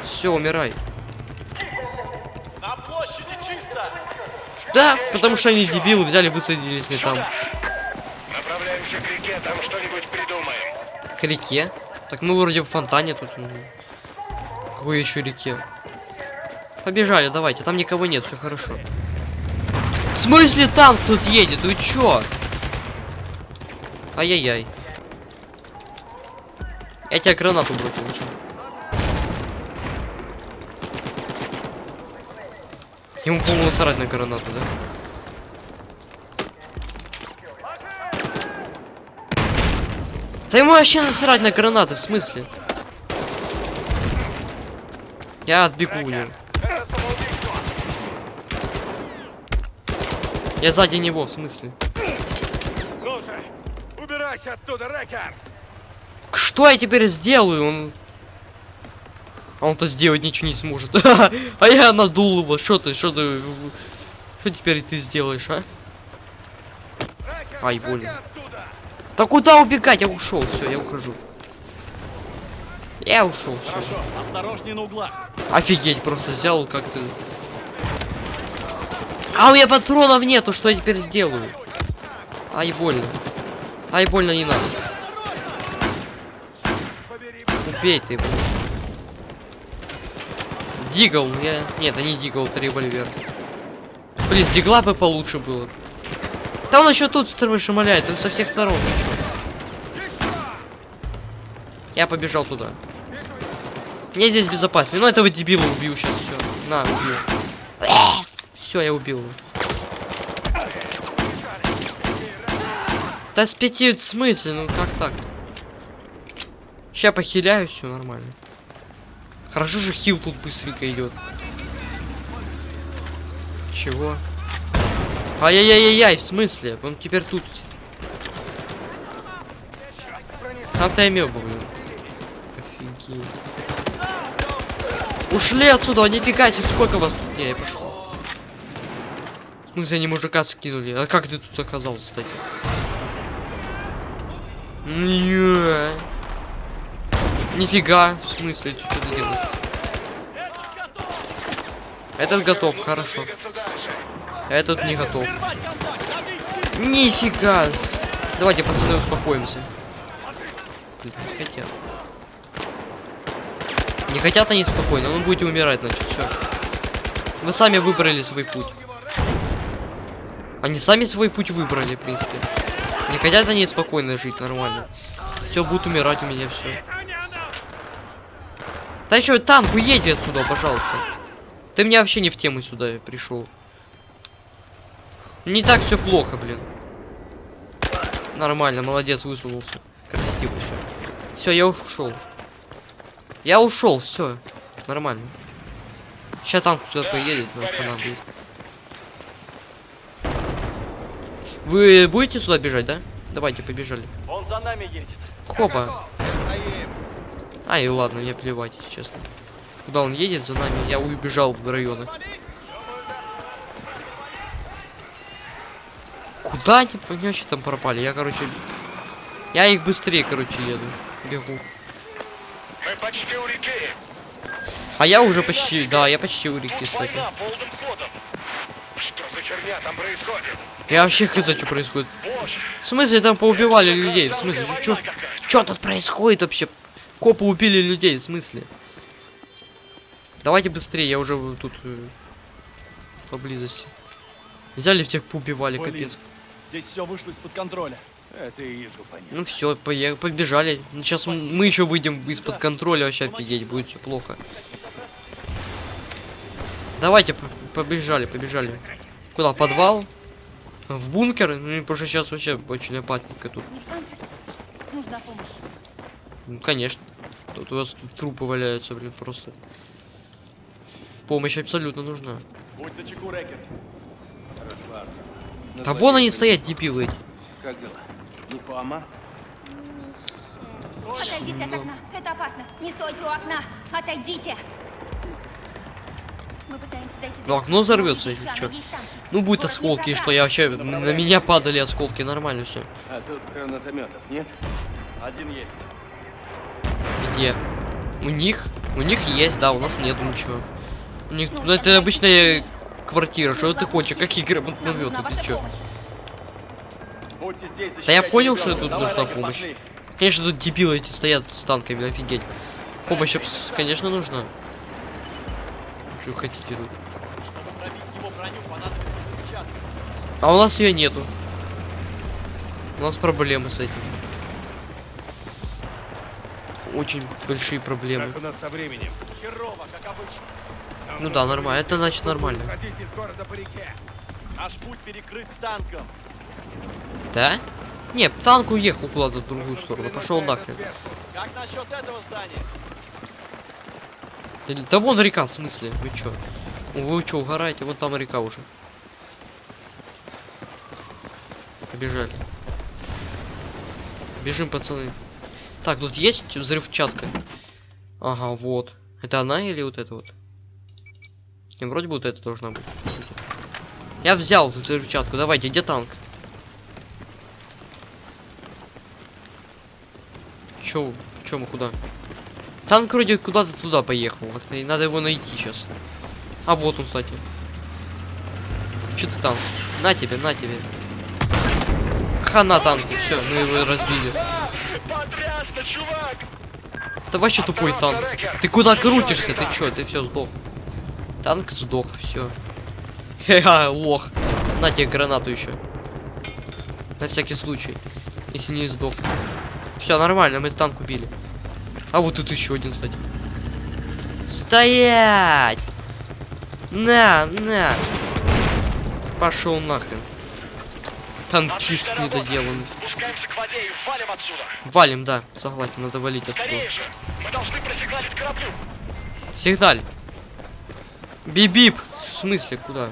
Все, умирай. На площади чисто! Да, потому что они дебилы взяли, высадились не там. Направляемся к реке, там что-нибудь придумаем. К реке? Так мы вроде в фонтане тут. ну. Какой еще реке? Побежали, давайте, там никого нет, все хорошо. В смысле танк тут едет? Вы чё? Ай-яй-яй. Я тебя гранату бросил, вы чё? Ему, по-моему, насрать на гранату, да? Да ему вообще насрать на гранаты, в смысле? Я отбегу у него. Я сзади него, в смысле? Ну же, убирайся оттуда, Рекер! Что я теперь сделаю? Он... А он-то сделать ничего не сможет. (laughs) а я надул его. Что ты, что ты... Что теперь ты сделаешь, а? Ай, больно. Да куда убегать? Я ушел, все, я ухожу. Я ушел, все. Хорошо, осторожней на углах. Офигеть, просто взял как-то. А у меня патронов нету, что я теперь сделаю? Ай, больно. Ай, больно не надо. Убей ты его. Дигл, я... Нет, не дигл, это револьвер. Блин, с дигла бы получше было. Он еще тут шмаляет, он со всех сторон? Я побежал туда. Мне здесь безопаснее. Ну этого дебила убью сейчас, все. На, убью. Все, я убил его. Да с пяти смысле? Ну как так? Сейчас похиляю, все нормально. Хорошо же хил тут быстренько идет. Чего? Ай-яй-яй-яй, в смысле? Он теперь тут. Там-то я блин. Офигеть. Ушли отсюда, не фигайте, сколько вас тут? Не, я пошел. В смысле, они мужика скинули? А как ты тут оказался, кстати? Не. Нифига, в смысле, что ты делаешь? Этот готов, хорошо. Этот не готов. Нифига. Давайте, пацаны, успокоимся. Блин, не хотят. Не хотят они спокойно, вы будете умирать, значит, все. Вы сами выбрали свой путь. Они сами свой путь выбрали, в принципе. Не хотят они спокойно жить, нормально. Все, будут умирать у меня все. Да еще танк, уедь отсюда, пожалуйста. Ты мне вообще не в тему сюда пришел. Не так все плохо, блин. Нормально, молодец, высунулся. Красиво все. Все, я ушел. Я ушел, все. Нормально. Сейчас танк сюда поедет, нам понадобится. Вы будете сюда бежать, да? Давайте, побежали. Он за нами едет. Хопа. А, и ладно, мне плевать, честно. Куда он едет за нами, я убежал в районы. Куда они понячи там пропали? Я, короче... Я их быстрее, короче, еду. Бегу. Мы почти у реки. А я уже почти, да, я почти у реки, кстати. Война полным ходом. Что за херня там происходит? Я вообще хз, что происходит. В смысле, там поубивали людей? В смысле, что что тут происходит вообще? Копы убили людей, в смысле? Давайте быстрее, я уже тут э, поблизости. Взяли всех поубивали, Блин. капец. Здесь все вышло из-под контроля. Это и вижу, понятно. Ну все, побежали. Ну, сейчас мы еще выйдем из-под контроля, вообще офигеть, будет все плохо. Давайте, по- побежали, побежали. Куда? Подвал? В бункер? Ну, потому что сейчас вообще очень опасненько тут. Нужна помощь. Ну, конечно. Тут у вас тут трупы валяются, блин, просто. Помощь абсолютно нужна. Будь начеку, Рекер. Расслабься. Да вон они стоят, дебилы эти. Как дела? Никоама? Отойдите от окна. Это опасно. Не стойте у окна. Отойдите. Мы пытаемся дойти до... Ну, окно взорвется, если танки. Ну, будет Город не осколки, что я вообще... На меня падали осколки, нормально все. А тут гранатометов нет? Один есть. Где? У них? У них есть, да, у нас нету ничего. У них, Ну, ну, это обычная квартира, что Нужна ты хочешь? Какие гранатометы, ваша ты чё? Да я понял, что тут нужна помощь. Конечно, тут дебилы эти стоят с танками, офигеть. Помощь, конечно, нужна. Что хотите тут? Чтобы пробить его броню, понадобится взрывчатка. А у нас ее нету. У нас проблемы с этим. Очень большие проблемы. Как у нас со временем? Херово, как обычно. Ну да, нормально. Это значит нормально. Из города по реке. Наш путь перекрыт танком. Да? Нет, танк уехал куда-то в другую сторону. Пошел нахрен. Как насчет этого здания? Да вон река, в смысле? Вы чё? Вы чё, угораете? Вот там река уже. Побежали. Бежим, пацаны. Так, тут есть взрывчатка? Ага, вот. Это она или вот это вот? Не, вроде бы вот это должна быть. Я взял взрывчатку. Давайте, где танк? Чё, чё мы куда? Танк вроде куда-то туда поехал. и надо его найти сейчас. А вот он, кстати. Че ты там? На тебе, на тебе. Хана танку, все, мы его разбили. Потрясно, чувак! Это вообще тупой танк. Ты куда крутишься? Ты чё? Ты все сдох. Танк сдох, все. Ха, лох. На тебе гранату еще. На всякий случай. Если не сдох. Все, нормально, мы танк убили. А вот тут еще один, кстати. Стоять! На, на! Пошел нахрен. Танкист недоделанный. Спускаемся к воде и валим отсюда. Валим, да, согласен, надо валить отсюда. Скорее же! Мы должны просигналить кораблю. Сигналь. Бибип. В смысле, куда?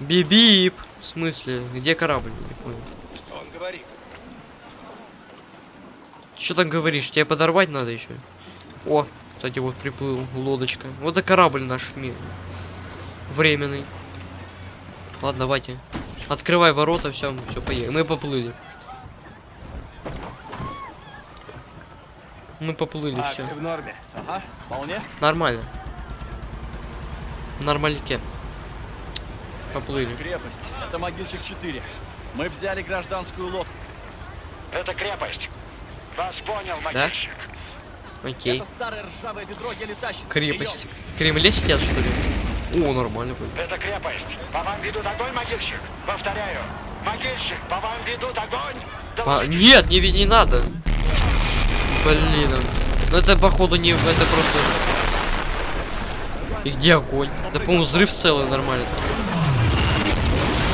Бибип. В смысле, где корабль? Не понял. Что он говорит? Что там говоришь? Тебе подорвать надо еще? О, кстати, вот приплыл лодочка. Вот и корабль наш мир. Временный. Ладно, давайте. Открывай ворота, все, все, поехали. Мы поплыли. Мы поплыли, А, все. в норме? Ага, вполне. Нормально. Нормальке. Поплыли. Крепость. Это могильщик 4. Мы взяли гражданскую лодку. Это крепость. Вас понял, могильщик. Окей. Это старое ржавое ведро еле тащится. Крепость. Кремле сидят, что ли? О, нормально. Это крепость. По вам ведут огонь, могильщик. Повторяю. Могильщик, по вам ведут огонь. А, нет, не, не надо. Блин. Ну это походу не... Это просто... И где огонь? Да, по-моему, взрыв целый нормально.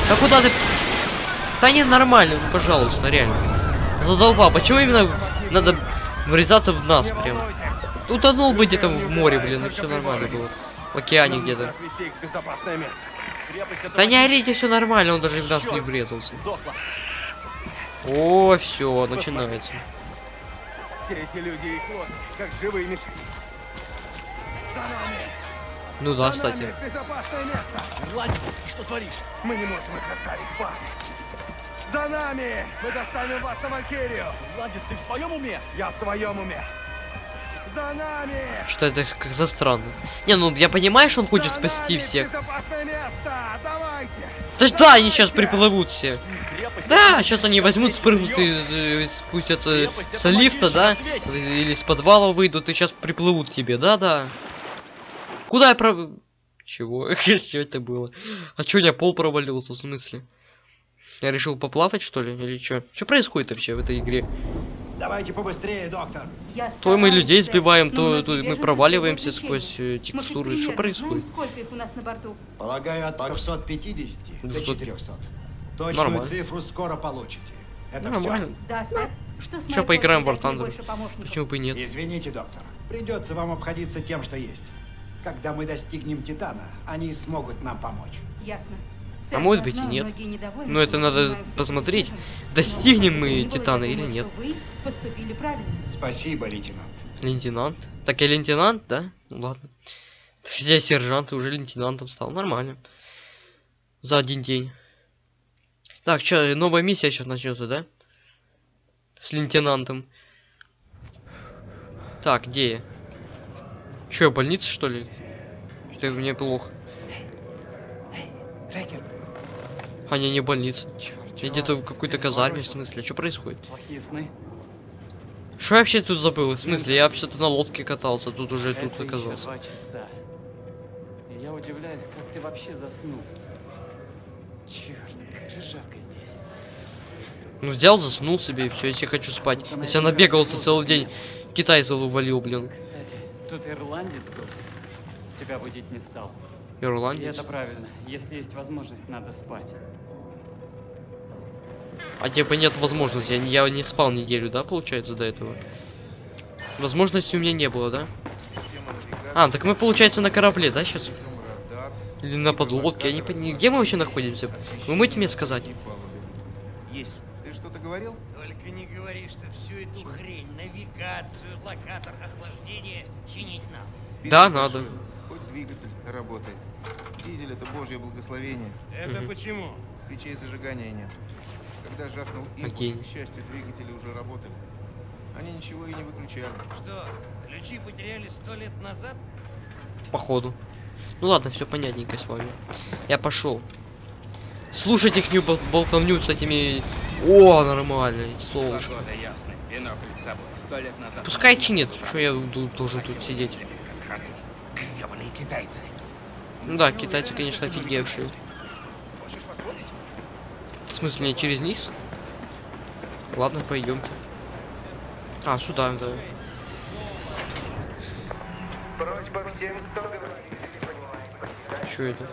Да куда ты? Да не, нормально, ну, пожалуйста, реально. Задолбал. Почему именно надо врезаться в нас прям? Утонул бы где-то в море, блин, и все нормально было. В океане где-то. Да не орите, все нормально, он даже в нас не врезался. О, все, начинается. Все эти люди и лодки, как живые мишени. За нами! Ну да, За кстати. нами! Безопасное место! Ты что творишь? Мы не можем их оставить, парни! За нами! Мы достанем вас на Валькирию! Ирландец, ты в своем уме? Я в своем уме! За нами! Что это как-то странно. Не, ну я понимаю, что он хочет За спасти всех. Безопасное место! Давайте! Да, да, они сейчас приплывут все. Крепость Да, сейчас они возьмут, спрыгнут из, э, спустятся Крепость, с лифта, да? ответь. Или с подвала выйдут и сейчас приплывут тебе, да-да. Куда я про... Чего? (laughs) Что это было? А чё у меня пол провалился, в смысле? Я решил поплавать, что ли? Или что? Что происходит вообще в этой игре? Давайте побыстрее, доктор. То мы людей сбиваем, то, многие то мы проваливаемся сквозь э, текстуры. Что происходит? знаем, сколько их у нас на борту. Полагаю, от 350 до 200. 400. Точную Нормально. цифру скоро получите. Это Нормально. Да, сэр. Что с моей поиграем в помощников? Почему бы и нет? все. Извините, доктор. Придется вам обходиться тем, что есть. Когда мы достигнем Титана, они смогут нам помочь. Ясно. А может быть и нет. Но это надо посмотреть, достигнем мы Титана или нет. что Вы поступили правильно. Спасибо, лейтенант. Лейтенант? Так я лейтенант, да? Ну ладно. Хотя я сержант и уже лейтенантом стал. Нормально. За один день. Так, что, новая миссия сейчас начнется, да? С лейтенантом. Так, где я? Че, я в больнице, что ли? Что-то мне плохо. Трекер, А, не, не больница. Я где-то в какой-то казарме, в смысле. Что происходит? Плохие сны. Что я вообще тут забыл? В смысле, я вообще-то на лодке катался, тут уже тут Это оказался. два часа. И я удивляюсь, как ты вообще заснул. Черт, как же жарко здесь. Ну взял, заснул себе и все, если хочу спать. Если я набегался целый день, китайцев увалил, блин. Кстати, тут ирландец был. Тебя будить не стал. И Ирландец. это правильно. Если есть возможность, надо спать. А типа нет возможности, я, не- я не спал неделю, да, получается, до этого? Возможности у меня не было, да? А, так мы, получается, на корабле, да, сейчас? Или на подлодке, я не понимаю, где мы вообще находимся? Вы можете мне сказать? Есть. Ты что-то говорил? Только не говори, что всю эту хрень, навигацию, локатор, охлаждение чинить нам. Да, надо. Хоть двигатель работает. Дизель это божье благословение. Это почему? Свечей зажигания нет. Когда жахнул импульс, Окей. к счастью, двигатели уже работали. Они ничего и не выключали. Что, ключи потеряли сто лет назад? Походу. Ну ладно, все понятненько с вами. Я пошел. Слушать их бол болтовню с этими... О, нормально, солнышко. Погода ясная, бинокль с собой. Сто лет назад. Пускай чинит, что я должен тут сидеть. Ну да, китайцы, конечно, офигевшие. В смысле, не через низ? Ладно, пойдемте. А, сюда, да. Что это?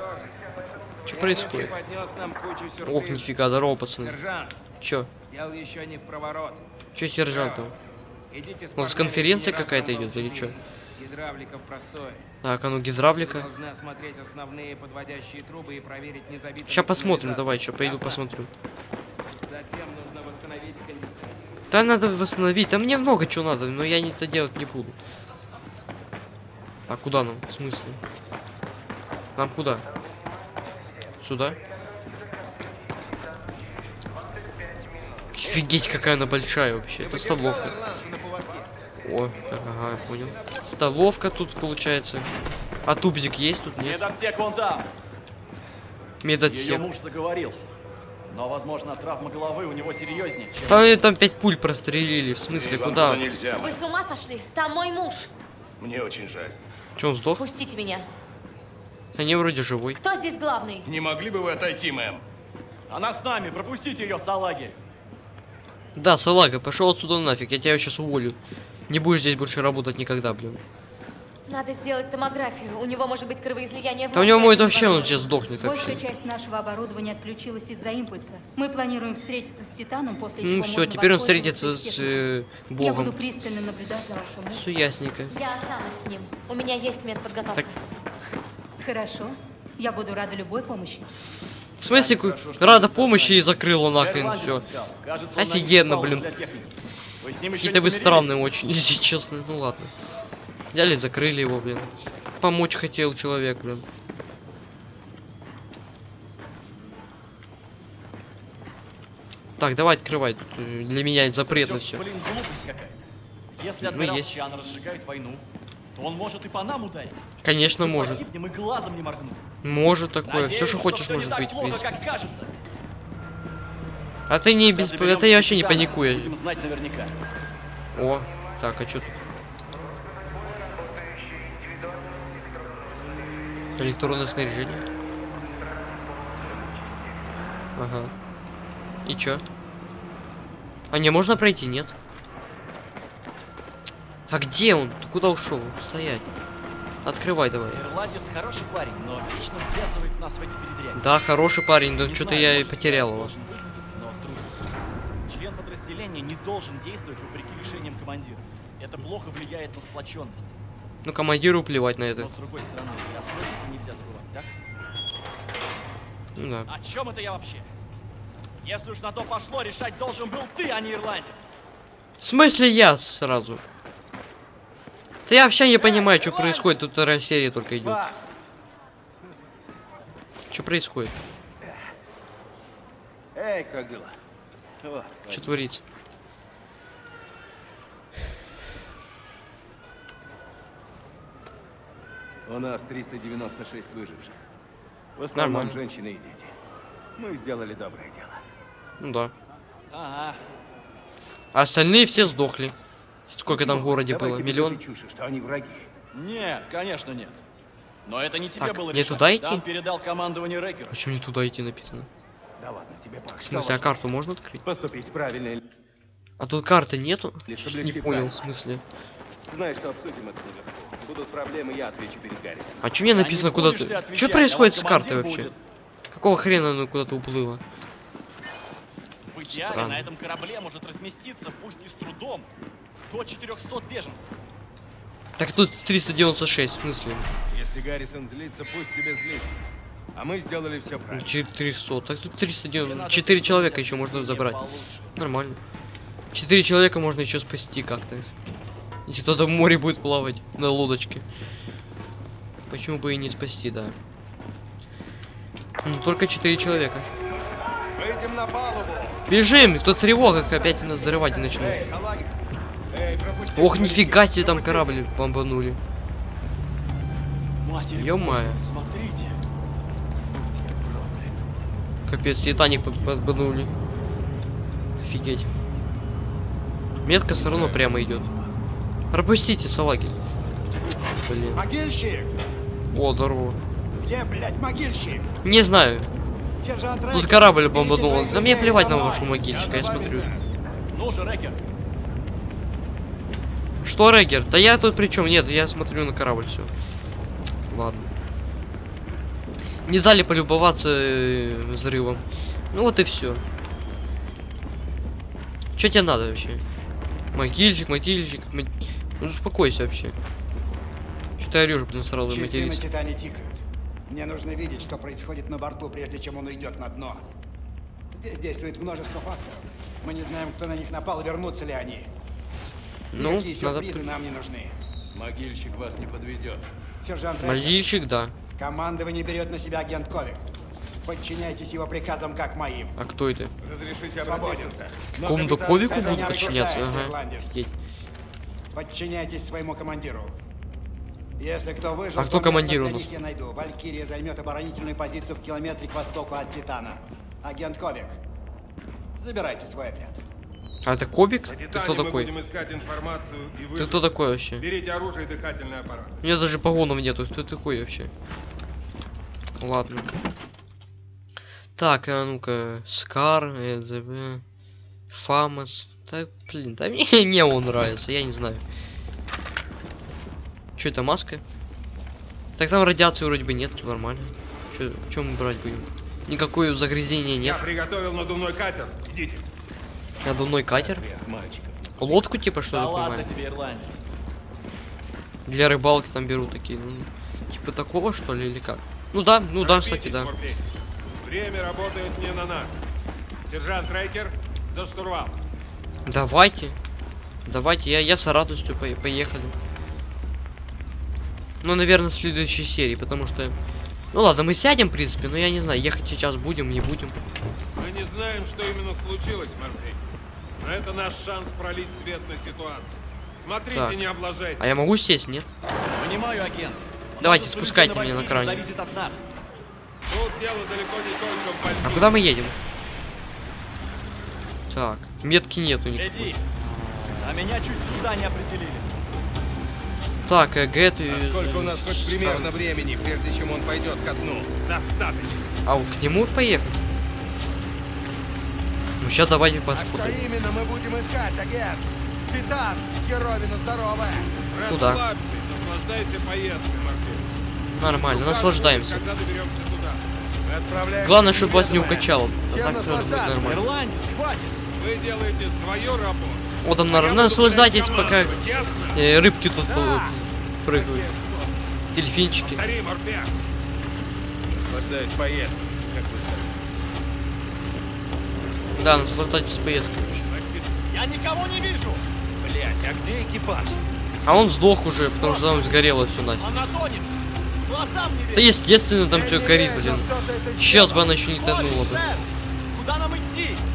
Что происходит? Ох, нифига, здорово, пацаны. Сержант, Чё? дело еще не в проворот. Чё сержант Идите с У нас конференция какая-то идет или Волчий чё? Винт. Гидравлика в простой. Так, а ну гидравлика. должны осмотреть основные подводящие трубы и проверить, не забиты ли Сейчас посмотрим, давай, что пойду посмотрю. Затем нужно восстановить кондиционер. Да надо восстановить, там мне много чего надо, но я это делать не буду. Так, куда нам? В смысле? Нам куда? Сюда? Офигеть, какая она большая вообще. Это столовка. О, ага, я понял. Столовка тут получается. А тубзик есть тут? Нет. Медотсек вон там. Ее Медотсек. муж заговорил. Но, возможно, травма головы у него серьезнее, чем... А они там пять пуль прострелили. В смысле, куда? туда нельзя. Вы с ума сошли? Там мой муж. Мне очень жаль. Че, он сдох? Пустите меня. Они вроде живой. Кто здесь главный? Не могли бы вы отойти, мэм? Она с нами, пропустите ее, салаги. Да, салага, пошел отсюда нафиг, я тебя сейчас уволю. Не будешь здесь больше работать никогда, блин. Надо сделать томографию. У него может быть кровоизлияние в Да у него поэтому вообще он сейчас сдохнет Большая вообще. часть нашего оборудования отключилась из-за импульса. Мы планируем встретиться с Титаном, после Ну чего все, теперь он встретится с э, Я буду Богом. пристально наблюдать за вашим мужем. Все ясненько. Я останусь с ним. У меня есть медподготовка. Так. Хорошо. Я буду рада любой помощи. В смысле, Хорошо, рада помощи и закрыла нахрен все. Кажется, Офигенно, блин. Для техники. Вы с ним еще Какие-то вы странные очень, (laughs) если честно. Ну ладно. Взяли, закрыли его, блин. Помочь хотел человек, блин. Так, давай э, Для меня это запретно все. блин, глупость какая. Если Ну, есть. Чан разжигает войну, то он может и по нам ударить. Конечно, может. погибнем и глазом не моргнув. Может такое. Надеюсь, Все, что хочешь, всё не может быть, плохо, как кажется. А ты не без... я до вообще не паникую. Будем знать наверняка. О, так, а что тут? Электронное снаряжение. Ага. И чё? А не можно пройти, нет? А где он? Ты куда ушел? Стоять. Открывай давай. Ирландец хороший парень, но вечно ввязывает нас в эти передряги. Да, хороший парень, но что-то я и потерял его. должен высказаться, но трудно. Член подразделения не должен действовать вопреки решениям командира. Это плохо влияет на сплоченность. Ну, командиру плевать на Но это. с другой стороны, о совести нельзя забывать, так? Ну да. О чем это я вообще? Если уж на то пошло, решать должен был ты, а не ирландец. В смысле я сразу? Да я вообще не понимаю, что происходит. Тут вторая серия только идет. Что происходит? Эй, как дела? Вот, Что творится? У нас 396 выживших. В основном Нормально. женщины и дети. Мы сделали доброе дело. Ну да. Ага. А остальные все сдохли. Сколько там в городе давайте было? Миллион? чуши, что они враги. Нет, конечно нет. Но это не тебе Так, было мне решать. туда идти? Там передал командование Рекеру. Почему не туда идти написано? Да ладно тебе, Пак. В смысле, а карту можно открыть? Поступить правильно. А тут карты нету? Не понял, в смысле. Знаешь, что обсудим это наверху. Будут проблемы, я отвечу перед Гаррисом. А что мне написано не куда будешь ты Что а происходит с картой командир вообще? будет. Какого хрена она куда-то уплыла? В идеале Странно. на этом корабле может разместиться, пусть и с трудом, до 400 беженцев. Так тут 396, в смысле? Если Гаррисон злится, пусть себе злится. А мы сделали все правильно. 400. Так тут Тебе 390. надо 4 придумать человека еще можно забрать. получше. Нормально. 4 человека можно еще спасти как-то. Если кто-то в море будет плавать на лодочке. Почему бы и не спасти, да. Ну только 4 человека. Выйдем на палубу. Бежим! Кто тревога, как опять нас взрывать начнут. Эй. Эй. Ох, нифига себе там корабль бомбанули. Ё-моё. Смотрите. Капец, Титаник под- бомбанули. Офигеть. Метка все равно прямо идет. Пропустите, салаги. Блин. Могильщик! О, здорово. Где, блядь, могильщик? Не знаю. Тут корабль бомбанул. Да мне плевать на вашу могильщика, я смотрю. Ну же, Рекер, Что, Регер? Да я тут при чем? Нет, я смотрю на корабль, все. Ладно. Не дали полюбоваться э, взрывом. Ну вот и все. Что тебе надо вообще? Могильщик, могильщик. мо- Ну успокойся вообще. Что ты орешь, блин, сразу Часы на материться? Титане тикают. Мне нужно видеть, что происходит на борту, прежде чем он уйдет на дно. Здесь действует множество факторов. Мы не знаем, кто на них напал, вернутся ли они. Ну, Никакие надо... сюрпризы нам не нужны. Могильщик вас не подведет. Сержант Могильщик, да. командование берет на себя агент Ковик. Подчиняйтесь его приказам, как моим. А кто это? Разрешите обратиться? Какому-то ковику будут подчиняться? Ага. Подчиняйтесь своему командиру. Если кто выжил, А кто командир у я найду. Валькирия займет оборонительную позицию в километре к востоку от Титана. Агент Ковик, забирайте свой отряд. А это Кобик? Ты кто такой? будем искать информацию и Ты кто такой вообще? Берите оружие и дыхательный аппарат. У меня даже погонов нету. Кто ты такой вообще? Ладно. Так, а ну-ка. Скар, ЭЗВ, Фамас. Да, блин, да мне (laughs) не он нравится, я не знаю. Что это, маска? Так там радиации вроде бы нет, нормально. Чё мы брать будем? Никакое загрязнения Я нет. приготовил надувной катер. Идите. Надувной катер? Лодку типа что Да я ладно понимаю? тебе, ирландец. Для рыбалки там берут такие. ну, типа такого что ли или как? Ну да, ну да, кстати, Торопитесь, да. Время работает не на нас. Сержант Трекер, за штурвал. Давайте. Давайте, я, я с радостью по- поехали. Ну, наверное, в следующей серии, потому что... Ну ладно, мы сядем, в принципе, но я не знаю, ехать сейчас будем, не будем. Мы не знаем, что именно случилось, Морфей. Но это наш шанс пролить свет на ситуацию. Смотрите, Так. не облажайте. А я могу сесть, нет? Понимаю, агент. Давайте, Наша спускайте меня на кране. Зависит от нас. Тут дело далеко не только в А куда мы едем? Так, метки нету никакой. Иди. А меня чуть сюда не определили. Так, э, Гэт... А сколько у нас хоть примерно времени, прежде чем он пойдет ко дну? Достаточно. А, к нему поехать? Ну, сейчас давайте А что посмотрим. именно мы будем искать, агент? Титан, херовина здоровая. Куда? Наслаждайся поездкой, Морфей. Нормально, Указывай, наслаждаемся. Когда доберемся туда. Мы отправляемся Главное, чтобы вас не укачало. А так всё будет нормально. Ирландец, хватит. Вы делаете свою работу. Вот там, А наверное, наслаждайтесь, пока э, рыбки тут Да. прыгают. Дельфинчики. Повтори, Морфей. Наслаждаюсь поездкой, как вы сказали. Да, наслаждайтесь поездкой. Я никого не вижу. Блять, а где экипаж? А он сдох уже, потому что там сгорело все нафиг. Она тонет. Да естественно там что горит, блин. Сейчас бы она еще не тонула бы. Куда нам идти?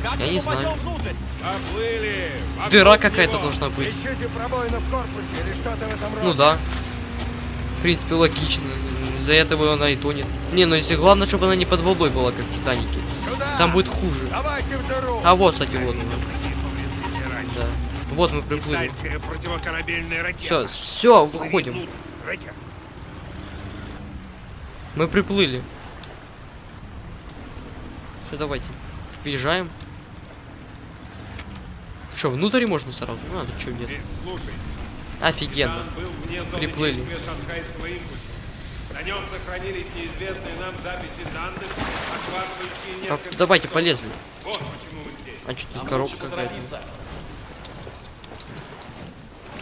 Как Я не знаю. Дыра какая-то должна быть. Ну да. В принципе, логично. Из-за этого она и тонет. Не, ну если главное, чтобы она не под водой была, как в Титанике. Сюда! Там будет хуже. А вот, кстати, вот. Да. Вот мы приплыли. Все, все, выходим. Мы приплыли. Все, давайте. Въезжаем. Что, внутрь можно сразу? А, ну что, нет. Здесь, слушай. Офигенно. Приплыли. действия шанхайского импульса. На нем сохранились неизвестные нам записи данных, охватывающие несколько давайте, полезли. Вот почему мы здесь. А что тут коробка какая-то?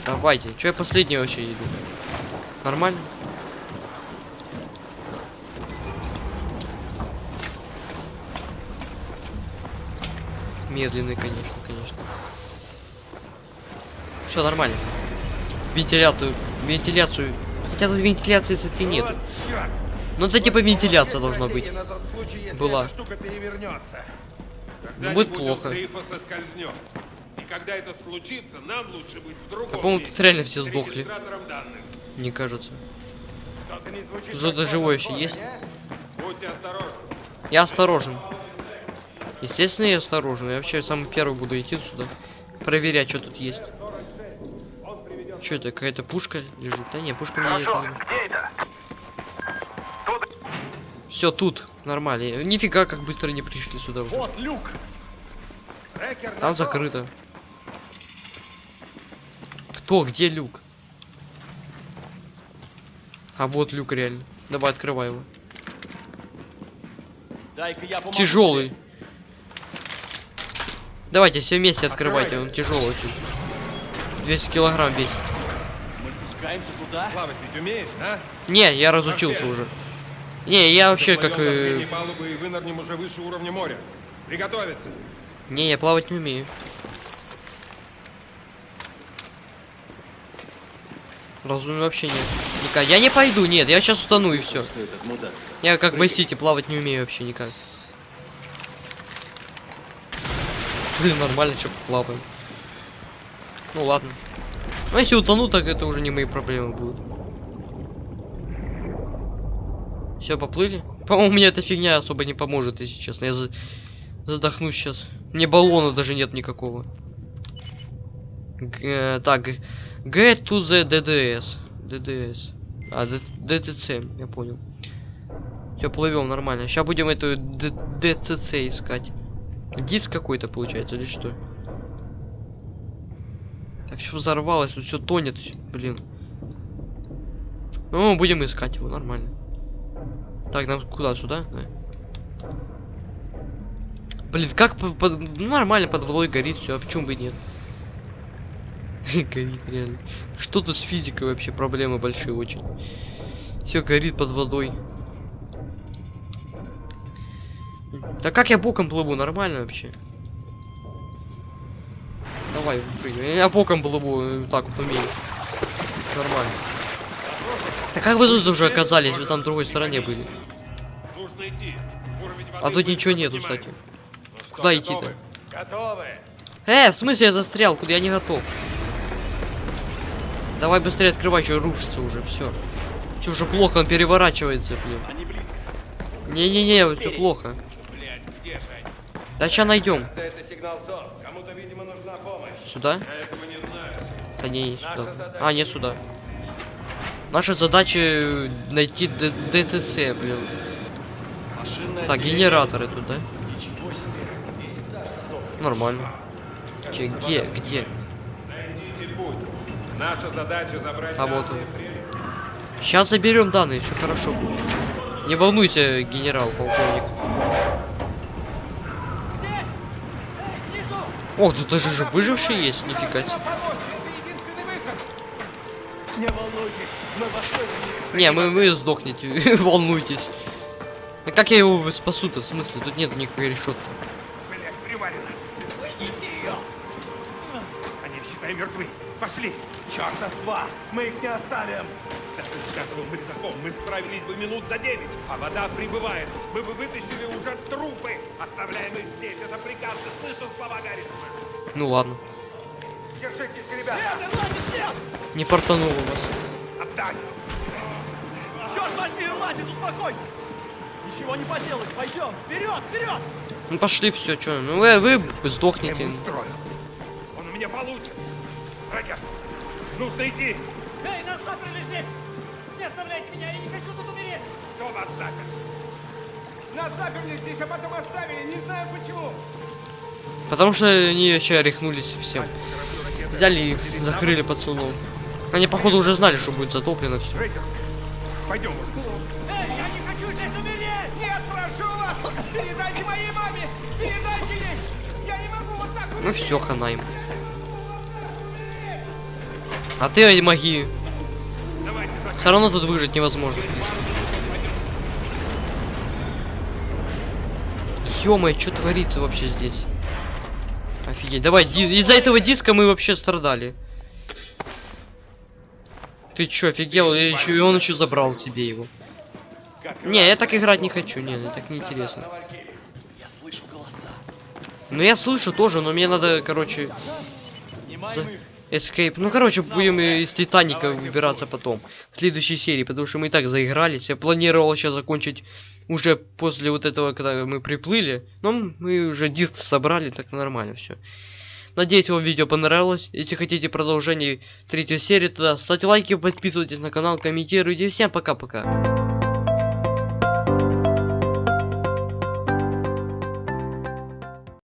Давайте. Че я последний вообще иду? Нормально? Медленный, конечно, конечно. Все нормально. Вентиляцию, вентиляцию. Хотя тут вентиляции, кстати, нет. Ну это типа вентиляция должна быть. Была. Ну, будет плохо. И когда это случится, нам лучше быть в другом по-моему, тут реально все сдохли. Мне кажется. Что-то живой кодовый еще есть? Будьте осторожны. Я осторожен. Естественно, я осторожен. Я вообще самый первый буду идти сюда. Проверять, что тут есть. Что это, какая-то пушка лежит? Да не, пушка мне это... Все, тут. Нормально. Нифига, как быстро не пришли сюда уже. Вот люк. Трекер Там нашел. закрыто. Кто? Где люк? А вот люк реально. Давай, открывай его. Дай-ка я помогу Тяжелый. тебе. Давайте все вместе открывайте, он тяжелый очень. 200 килограмм весит. Мы спускаемся туда. Плавать ведь умеешь, а? Не, я разучился уже. Не, я вообще как... Э, средней палубы и вынырнем уже выше уровня моря. Приготовиться. Не, я плавать не умею. Разумею вообще нет. Никак. Я не пойду, нет, я сейчас утону и все. Я как в Сити плавать не умею вообще никак. Блин, нормально, что плаваем. Ну ладно. Ну если утону, так это уже не мои проблемы будут. Все, поплыли? По-моему, мне эта фигня особо не поможет, если честно. Я за- задохнусь сейчас. Мне баллона даже нет никакого. Г- э, так, get to the DDS. DDS. А, DTC, я понял. Все, плывем нормально. Сейчас будем эту DCC искать. Диск какой-то получается или что? Так все взорвалось, тут все тонет, блин. Ну, будем искать его, нормально. Так, нам куда? Сюда? Да. Блин, как по- по- ну, нормально под водой горит все, а почему бы и нет? (laughs) горит реально. Что тут с физикой вообще? Проблемы большие очень. Все горит под водой. Да как я боком плыву? Нормально вообще? Давай, прыгай. Я боком плыву, э, так вот умею. Нормально. Да как вы тут уже оказались? Вы там в другой стороне были. А тут ничего нету, кстати. Ну Куда идти-то? Э, в смысле я застрял? Куда я не готов? Давай быстрее открывай, что рушится уже, все. Че уже плохо, он переворачивается, блин. Не-не-не, все плохо. Блять, где же они? Да сейчас найдем. Сюда? Да не, сюда. А, нет, сюда. Наша задача э, найти Д- ДТЦ, блин. Машинное Так, генераторы тут, да? Нормально. Че, где, где? Наша задача забрать А вот он. Сейчас заберем данные, все хорошо будет. Не волнуйся, генерал, полковник. Ох, тут даже же выживший есть, нифига себе. Не волнуйтесь, не... Мы, вы сдохнете, (laughs) волнуйтесь. А как я его спасу-то, в смысле? Тут нет никакой решетки. Они, считай, мертвы. Пошли. Чёрта с два! Мы их не оставим! Да ты сказывал Бризаком, мы справились бы минут за девять, а вода прибывает. Мы бы вытащили уже трупы. Оставляем их здесь. Это приказ. Ты слышал слова Гаррисона? Ну ладно, Держитесь, ребята! не фартануло вас. Отдать. Черт возьми, Ирландец, успокойся. Ничего не поделать. Пойдем. Вперед, вперед. Ну пошли все, что? Ну вы, вы сдохнете. Устрою. Он у меня получит. Рагер, нужно идти. Нас заперли здесь. Не оставляйте меня, я не хочу тут умереть. Кто вас запер? Нас заперли здесь, а потом оставили, не знаю почему! Потому что они вообще рехнулись всем. Взяли и закрыли пацанов. Они походу уже знали, что будет затоплено все. Пойдем. Эй, я не хочу здесь умереть. Нет, прошу вас! Передайте моей маме! Передайте ей! Я не могу вот так Ну все, хана им. А ты маги. Все равно тут выжить невозможно. в принципе. Ё-моё, что творится вообще здесь? Офигеть, давай, из-за этого диска мы вообще страдали. Ты чё, офигел? И, он еще забрал себе его. Не, я так играть не хочу, не, мне так не интересно. Я слышу голоса. Ну я слышу тоже, но мне надо, короче, их. Escape. Ну, короче, будем из Титаника выбираться потом. В следующей серии, потому что мы и так заигрались. Я планировал сейчас закончить уже после вот этого, когда мы приплыли. Но мы уже диск собрали, так нормально все. Надеюсь, вам видео понравилось. Если хотите продолжение третьей серии, тогда ставьте лайки, подписывайтесь на канал, комментируйте. Всем пока-пока.